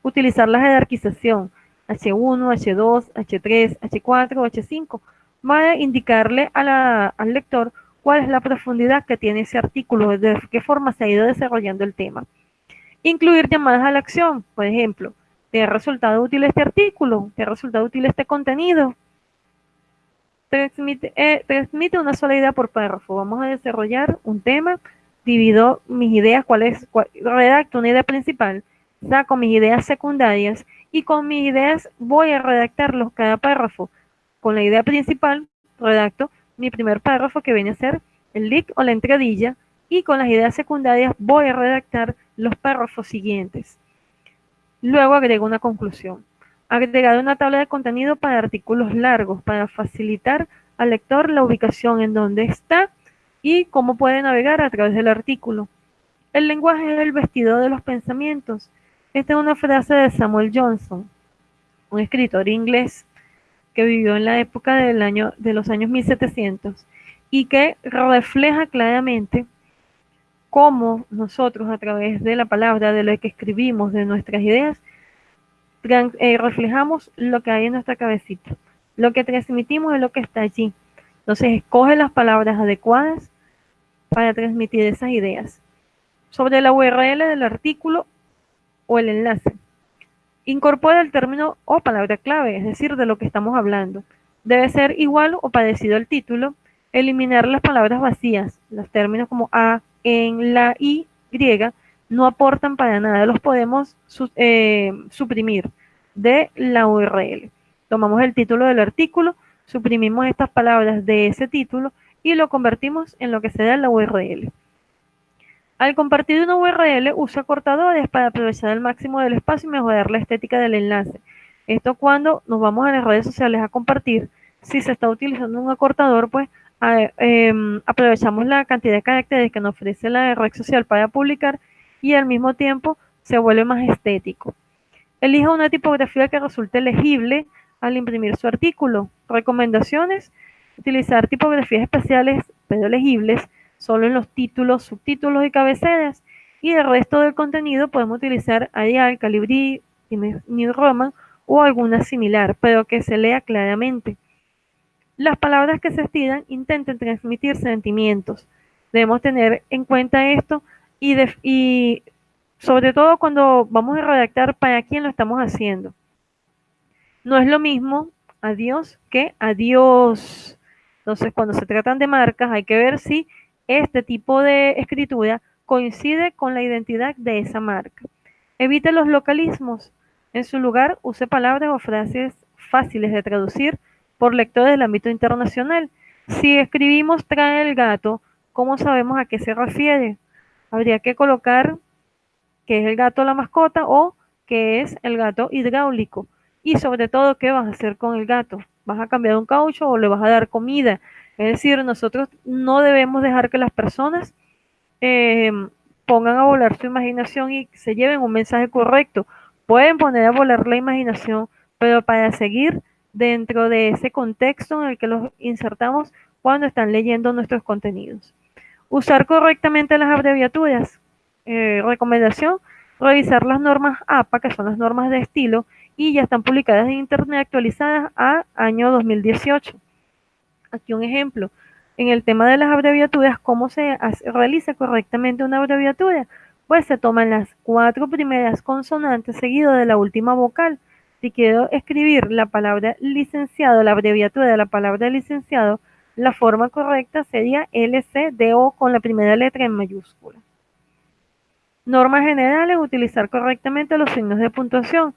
Speaker 1: Utilizar la jerarquización H1, H2, H3, H4, H5 para indicarle al lector cuál es la profundidad que tiene ese artículo, de qué forma se ha ido desarrollando el tema. Incluir llamadas a la acción, por ejemplo, ¿Te ha resultado útil este artículo? ¿Te ha resultado útil este contenido? Transmite, eh, transmite una sola idea por párrafo. Vamos a desarrollar un tema, divido mis ideas, cuál es, redacto una idea principal, saco mis ideas secundarias y con mis ideas voy a redactarlos cada párrafo. Con la idea principal redacto mi primer párrafo que viene a ser el link o la entradilla y con las ideas secundarias voy a redactar los párrafos siguientes. Luego agrego una conclusión. Agregar una tabla de contenido para artículos largos para facilitar al lector la ubicación en donde está y cómo puede navegar a través del artículo. El lenguaje es el vestido de los pensamientos. Esta es una frase de Samuel Johnson, un escritor inglés que vivió en la época del año, de los años 1700 y que refleja claramente cómo nosotros a través de la palabra, de lo que escribimos, de nuestras ideas, eh, reflejamos lo que hay en nuestra cabecita. Lo que transmitimos es lo que está allí. Entonces, escoge las palabras adecuadas para transmitir esas ideas. Sobre la URL del artículo o el enlace. Incorpora el término o palabra clave, es decir, de lo que estamos hablando. Debe ser igual o parecido al título. Eliminar las palabras vacías, los términos como a, en, la, y, griega, no aportan para nada, los podemos eh, suprimir de la URL. Tomamos el título del artículo, suprimimos estas palabras de ese título y lo convertimos en lo que se da en la URL. Al compartir una URL, usa cortadores para aprovechar el máximo del espacio y mejorar la estética del enlace. Esto cuando nos vamos a las redes sociales a compartir, si se está utilizando un acortador, pues em, aprovechamos la cantidad de caracteres que nos ofrece la red social para publicar y al mismo tiempo se vuelve más estético. Elija una tipografía que resulte legible al imprimir su artículo. Recomendaciones, utilizar tipografías especiales pero legibles solo en los títulos, subtítulos y cabeceras. Y el resto del contenido podemos utilizar Arial, Calibri, New Roman o alguna similar, pero que se lea claramente. Las palabras que se estiran intenten transmitir sentimientos. Debemos tener en cuenta esto y, y sobre todo cuando vamos a redactar para quién lo estamos haciendo. No es lo mismo adiós que adiós. Entonces, cuando se tratan de marcas, hay que ver si este tipo de escritura coincide con la identidad de esa marca. Evite los localismos. En su lugar, use palabras o frases fáciles de traducir por lectores del ámbito internacional. Si escribimos trae el gato, ¿cómo sabemos a qué se refiere? Habría que colocar que es el gato la mascota o que es el gato hidráulico. Y sobre todo, ¿qué vas a hacer con el gato? ¿Vas a cambiar un caucho o le vas a dar comida? Es decir, nosotros no debemos dejar que las personas eh, pongan a volar su imaginación y se lleven un mensaje correcto. Pueden poner a volar la imaginación, pero para seguir dentro de ese contexto en el que los insertamos cuando están leyendo nuestros contenidos. Usar correctamente las abreviaturas. Eh, recomendación, revisar las normas APA, que son las normas de estilo, y ya están publicadas en Internet actualizadas a año 2018. Aquí un ejemplo. En el tema de las abreviaturas, ¿cómo se realiza correctamente una abreviatura? Pues se toman las cuatro primeras consonantes seguido de la última vocal. Si quiero escribir la palabra licenciado, la abreviatura de la palabra licenciado, la forma correcta sería LCDO con la primera letra en mayúscula. Normas generales, utilizar correctamente los signos de puntuación.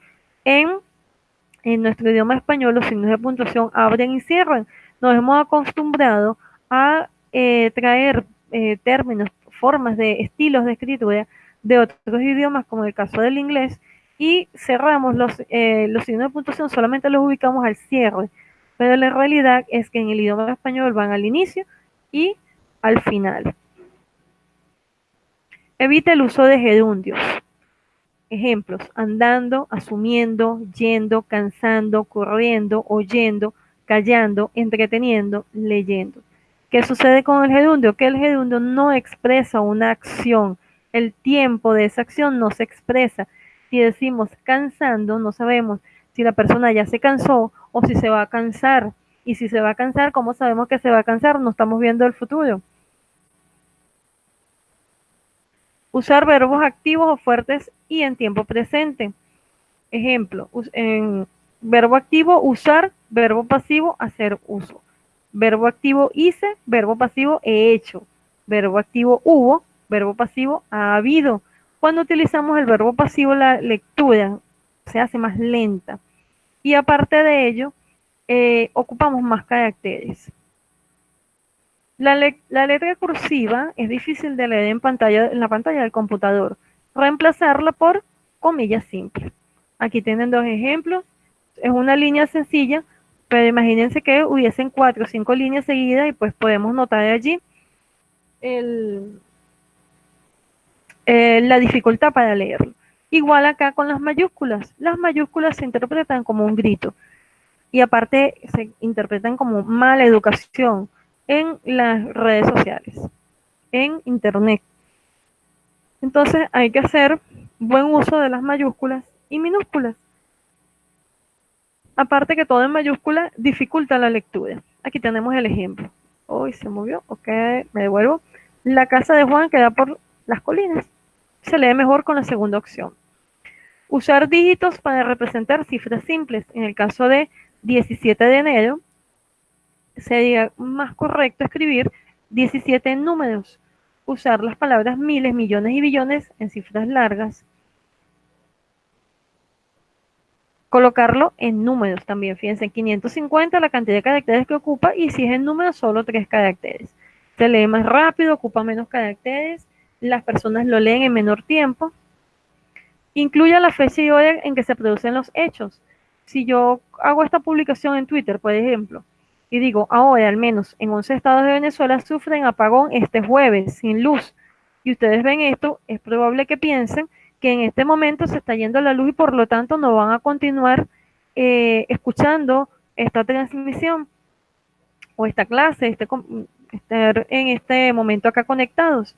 Speaker 1: En, nuestro idioma español, los signos de puntuación abren y cierran nos hemos acostumbrado a eh, traer eh, términos, formas de estilos de escritura de otros idiomas, como el caso del inglés, y cerramos los, eh, los signos de puntuación, solamente los ubicamos al cierre, pero la realidad es que en el idioma español van al inicio y al final. Evita el uso de gerundios. Ejemplos, andando, asumiendo, yendo, cansando, corriendo, oyendo, callando, entreteniendo, leyendo. ¿Qué sucede con el gerundio? Que el gerundio no expresa una acción. El tiempo de esa acción no se expresa. Si decimos cansando, no sabemos si la persona ya se cansó o si se va a cansar. Y si se va a cansar, ¿cómo sabemos que se va a cansar? No estamos viendo el futuro. Usar verbos activos o fuertes y en tiempo presente. Ejemplo, en verbo activo, usar, verbo pasivo, hacer uso. Verbo activo, hice, verbo pasivo, he hecho. Verbo activo, hubo, verbo pasivo, ha habido. Cuando utilizamos el verbo pasivo, la lectura se hace más lenta. Y aparte de ello, eh, ocupamos más caracteres. La, letra cursiva es difícil de leer en, pantalla, en la pantalla del computador. Reemplazarla por comillas simples. Aquí tienen dos ejemplos. Es una línea sencilla, pero imagínense que hubiesen cuatro o cinco líneas seguidas y pues podemos notar allí el, eh, la dificultad para leerlo. Igual acá con las mayúsculas. Las mayúsculas se interpretan como un grito y aparte se interpretan como mala educación en las redes sociales, en internet. Entonces hay que hacer buen uso de las mayúsculas y minúsculas. Aparte que todo en mayúscula dificulta la lectura. Aquí tenemos el ejemplo. Hoy se movió, ok, me devuelvo. La casa de Juan queda por las colinas. Se lee mejor con la segunda opción. Usar dígitos para representar cifras simples. En el caso de 17 de enero, sería más correcto escribir 17 números. Usar las palabras miles, millones y billones en cifras largas. Colocarlo en números también. Fíjense, 550 la cantidad de caracteres que ocupa y si es en números solo tres caracteres. Se lee más rápido, ocupa menos caracteres, las personas lo leen en menor tiempo. Incluya la fecha y hora en que se producen los hechos. Si yo hago esta publicación en Twitter, por ejemplo, y digo, ahora al menos en 11 estados de Venezuela sufren apagón este jueves sin luz, y ustedes ven esto, es probable que piensen que en este momento se está yendo la luz y por lo tanto no van a continuar eh, escuchando esta transmisión o esta clase, este, estar en este momento acá conectados.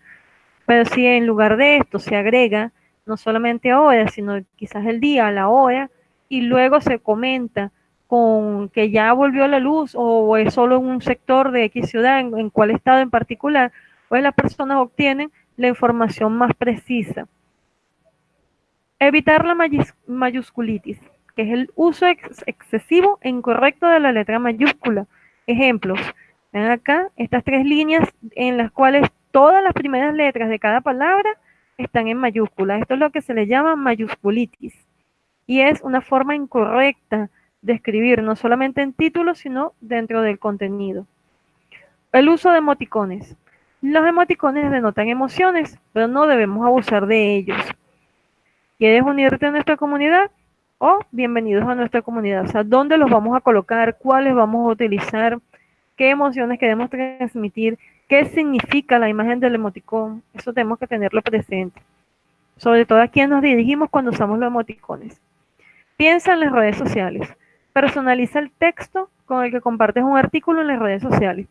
Speaker 1: Pero si en lugar de esto se agrega no solamente ahora, sino quizás el día, la hora, y luego se comenta con que ya volvió la luz o es solo en un sector de X ciudad, en, en cuál estado en particular, pues las personas obtienen la información más precisa. Evitar la mayusculitis, que es el uso excesivo e incorrecto de la letra mayúscula. Ejemplos, ven acá estas tres líneas en las cuales todas las primeras letras de cada palabra están en mayúscula. Esto es lo que se le llama mayusculitis. Y es una forma incorrecta de escribir, no solamente en títulos, sino dentro del contenido. El uso de emoticones. Los emoticones denotan emociones, pero no debemos abusar de ellos. ¿Quieres unirte a nuestra comunidad? O bienvenidos a nuestra comunidad. O sea, ¿dónde los vamos a colocar? ¿Cuáles vamos a utilizar? ¿Qué emociones queremos transmitir? ¿Qué significa la imagen del emoticón? Eso tenemos que tenerlo presente. Sobre todo a quién nos dirigimos cuando usamos los emoticones. Piensa en las redes sociales. Personaliza el texto con el que compartes un artículo en las redes sociales.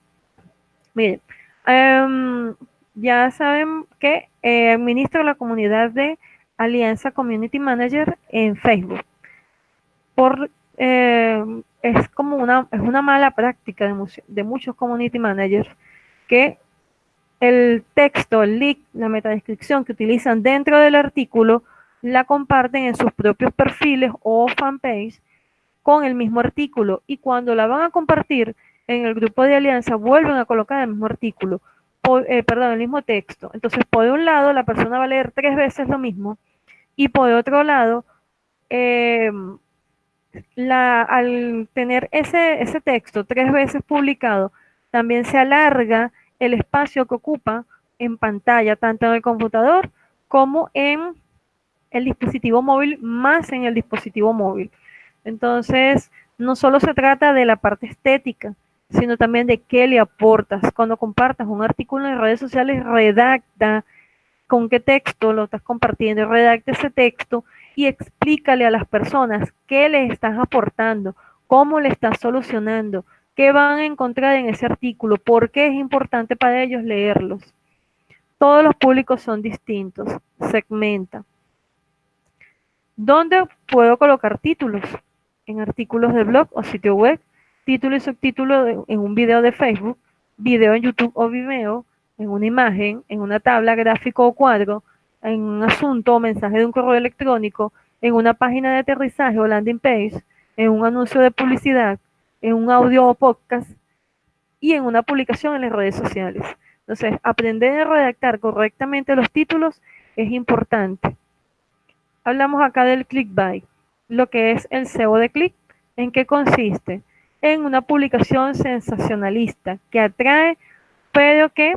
Speaker 1: Miren, em, ya saben que eh, administro la comunidad de Alianza Community Manager en Facebook. Por, em, es como una, es una mala práctica de, de muchos community managers que el texto, el link, la metadescripción que utilizan dentro del artículo la comparten en sus propios perfiles o fanpage con el mismo artículo y cuando la van a compartir en el grupo de alianza vuelven a colocar el mismo artículo, eh, perdón, el mismo texto. Entonces, por un lado, la persona va a leer tres veces lo mismo y por otro lado, eh, al tener ese texto tres veces publicado, también se alarga el espacio que ocupa en pantalla, tanto en el computador como en el dispositivo móvil, más en el dispositivo móvil. Entonces, no solo se trata de la parte estética, sino también de qué le aportas. Cuando compartas un artículo en redes sociales, redacta con qué texto lo estás compartiendo, redacta ese texto y explícale a las personas qué le estás aportando, cómo le estás solucionando, ¿Qué van a encontrar en ese artículo? ¿Por qué es importante para ellos leerlos? Todos los públicos son distintos. Segmenta. ¿Dónde puedo colocar títulos? En artículos de blog o sitio web, título y subtítulo en un video de Facebook, video en YouTube o Vimeo, en una imagen, en una tabla, gráfico o cuadro, en un asunto o mensaje de un correo electrónico, en una página de aterrizaje o landing page, en un anuncio de publicidad, en un audio o podcast y en una publicación en las redes sociales. Entonces, aprender a redactar correctamente los títulos es importante. Hablamos acá del clickbait, lo que es el SEO de click. ¿En qué consiste? En una publicación sensacionalista que atrae, pero que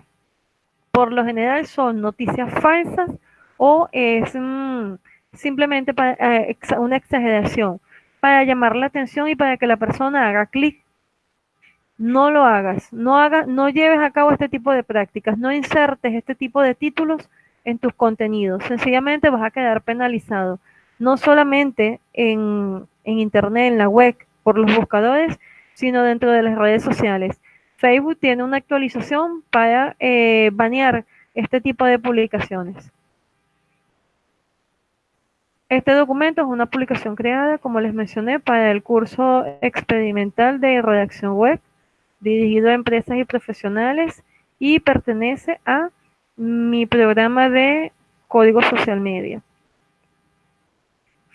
Speaker 1: por lo general son noticias falsas o es mm, simplemente para, eh, una exageración para llamar la atención y para que la persona haga clic no lo hagas, no, hagas, no lleves a cabo este tipo de prácticas, no insertes este tipo de títulos en tus contenidos, sencillamente vas a quedar penalizado, no solamente en, Internet, en la web, por los buscadores, sino dentro de las redes sociales. Facebook tiene una actualización para eh, banear este tipo de publicaciones. Este documento es una publicación creada, como les mencioné, para el curso experimental de redacción web dirigido a empresas y profesionales y pertenece a mi programa de código social media.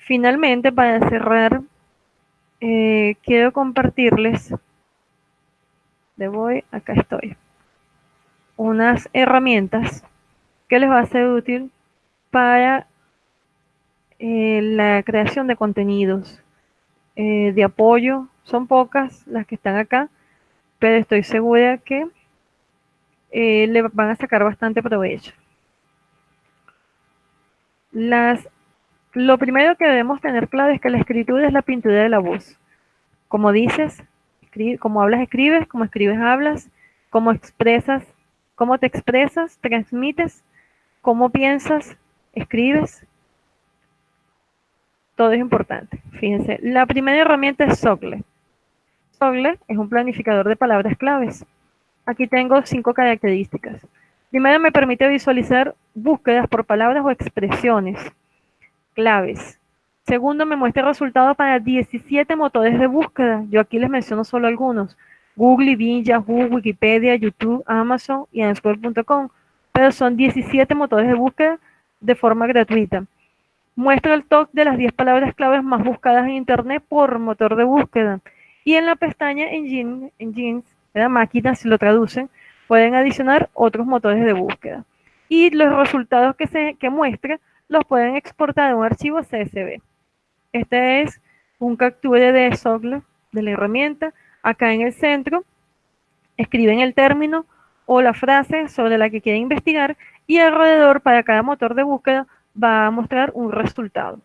Speaker 1: Finalmente, para cerrar, eh, quiero compartirles, de acá estoy, unas herramientas que les va a ser útil para eh, la creación de contenidos eh, de apoyo. Son pocas las que están acá, pero estoy segura que le van a sacar bastante provecho. Las, lo primero que debemos tener claro es que la escritura es la pintura de la voz. Como dices, como hablas, escribes, como escribes, hablas, como expresas, cómo te expresas, transmites, cómo piensas, escribes. Todo es importante. Fíjense, la primera herramienta es Socle. Sogle es un planificador de palabras claves. Aquí tengo cinco características. Primero, me permite visualizar búsquedas por palabras o expresiones claves. Segundo, me muestra resultados para 17 motores de búsqueda. Yo aquí les menciono solo algunos. Google, Bing, Yahoo, Wikipedia, YouTube, Amazon y Answer.com. Pero son 17 motores de búsqueda de forma gratuita. Muestra el top de las 10 palabras claves más buscadas en Internet por motor de búsqueda. Y en la pestaña Engine, Engines, la máquina, si lo traducen, pueden adicionar otros motores de búsqueda. Y los resultados que, se, que muestra los pueden exportar a un archivo CSV. Este es un capture de software de la herramienta. Acá en el centro escriben el término o la frase sobre la que quieren investigar y alrededor para cada motor de búsqueda va a mostrar un resultado.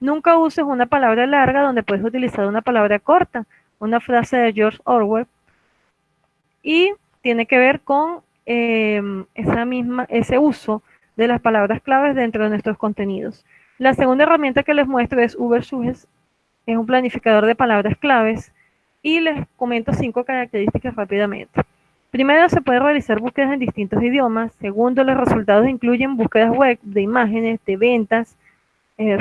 Speaker 1: Nunca uses una palabra larga donde puedes utilizar una palabra corta, una frase de George Orwell, y tiene que ver con em, esa misma, ese uso de las palabras claves dentro de nuestros contenidos. La segunda herramienta que les muestro es Ubersuggest, es un planificador de palabras claves, y les comento cinco características rápidamente. Primero, se puede realizar búsquedas en distintos idiomas. Segundo, los resultados incluyen búsquedas web de imágenes, de ventas, eh,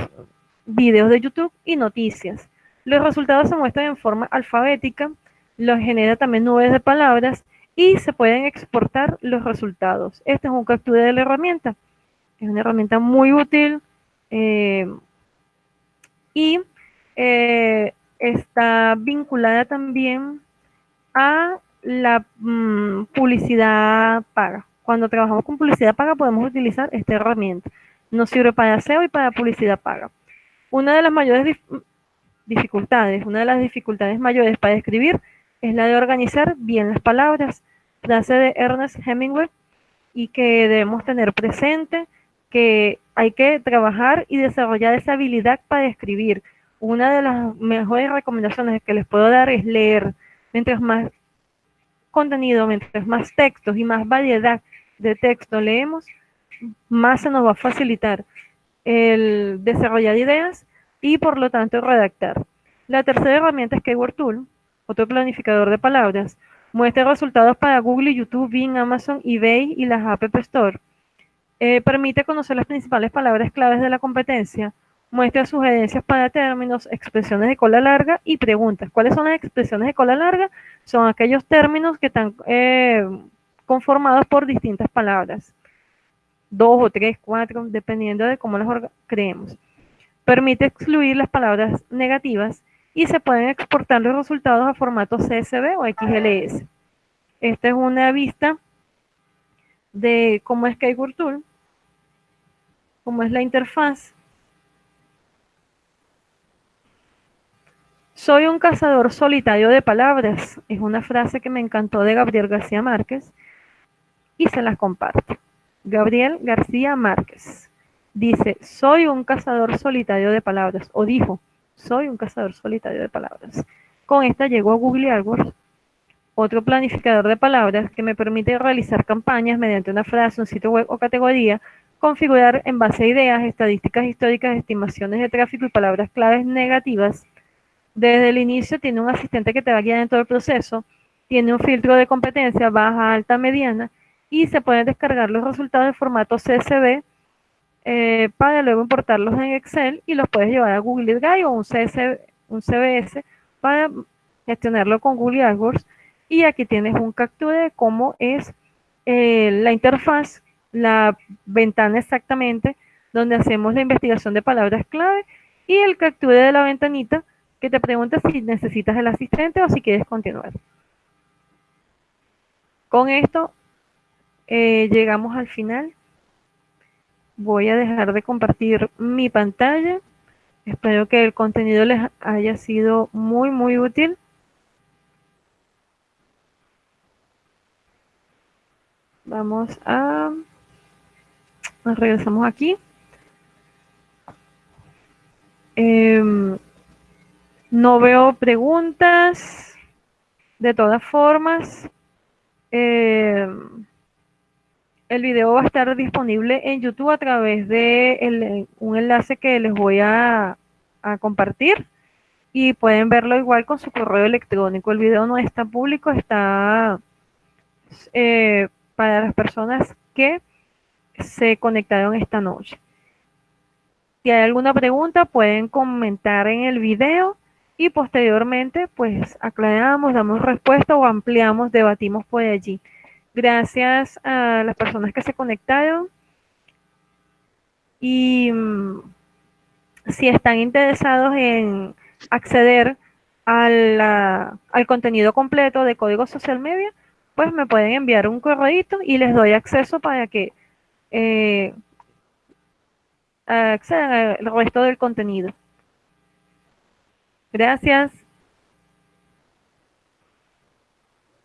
Speaker 1: videos de YouTube y noticias. Los resultados se muestran en forma alfabética, los genera también nubes de palabras y se pueden exportar los resultados. Este es un captura de la herramienta. Es una herramienta muy útil eh, y eh, está vinculada también a la mm, publicidad paga. Cuando trabajamos con publicidad paga podemos utilizar esta herramienta. Nos sirve para SEO y para publicidad paga. Una de las mayores dificultades, una de las dificultades mayores para escribir es la de organizar bien las palabras, frase de Ernest Hemingway, y que debemos tener presente que hay que trabajar y desarrollar esa habilidad para escribir. Una de las mejores recomendaciones que les puedo dar es leer. Mientras más contenido, mientras más textos y más variedad de texto leemos, más se nos va a facilitar el desarrollar ideas y por lo tanto redactar. La tercera herramienta es Keyword Tool, otro planificador de palabras. Muestra resultados para Google, YouTube, Bing, Amazon, eBay y las App Store. Eh, permite conocer las principales palabras claves de la competencia. Muestra sugerencias para términos, expresiones de cola larga y preguntas. ¿Cuáles son las expresiones de cola larga? Son aquellos términos que están eh, conformados por distintas palabras dos o tres, cuatro, dependiendo de cómo las creemos. Permite excluir las palabras negativas y se pueden exportar los resultados a formato CSV o XLS. Esta es una vista de cómo es Tool, cómo es la interfaz. Soy un cazador solitario de palabras. Es una frase que me encantó de Gabriel García Márquez y se las comparto. Gabriel García Márquez dice, soy un cazador solitario de palabras, o dijo, soy un cazador solitario de palabras. Con esta llegó a Google AdWords, otro planificador de palabras que me permite realizar campañas mediante una frase, un sitio web o categoría, configurar en base a ideas, estadísticas históricas, estimaciones de tráfico y palabras claves negativas. Desde el inicio tiene un asistente que te va a guiar en todo el proceso, tiene un filtro de competencia baja, alta, mediana y se pueden descargar los resultados en formato CSV eh, para luego importarlos en Excel y los puedes llevar a Google Drive o un, un CBS para gestionarlo con Google AdWords. Y aquí tienes un captura de cómo es eh, la interfaz, la ventana exactamente donde hacemos la investigación de palabras clave y el captura de la ventanita que te pregunta si necesitas el asistente o si quieres continuar. Con esto eh, llegamos al final. Voy a dejar de compartir mi pantalla. Espero que el contenido les haya sido muy, muy útil. Vamos a... Regresamos aquí. Em, no veo preguntas. De todas formas, eh, el video va a estar disponible en YouTube a través de un enlace que les voy a, compartir y pueden verlo igual con su correo electrónico. El video no está público, está eh, para las personas que se conectaron esta noche. Si hay alguna pregunta, pueden comentar en el video y posteriormente, pues aclaramos, damos respuesta o ampliamos, debatimos por allí. Gracias a las personas que se conectaron. Y mm, si están interesados en acceder al contenido completo de Código Social Media, pues me pueden enviar un correo y les doy acceso para que eh, accedan al resto del contenido. Gracias.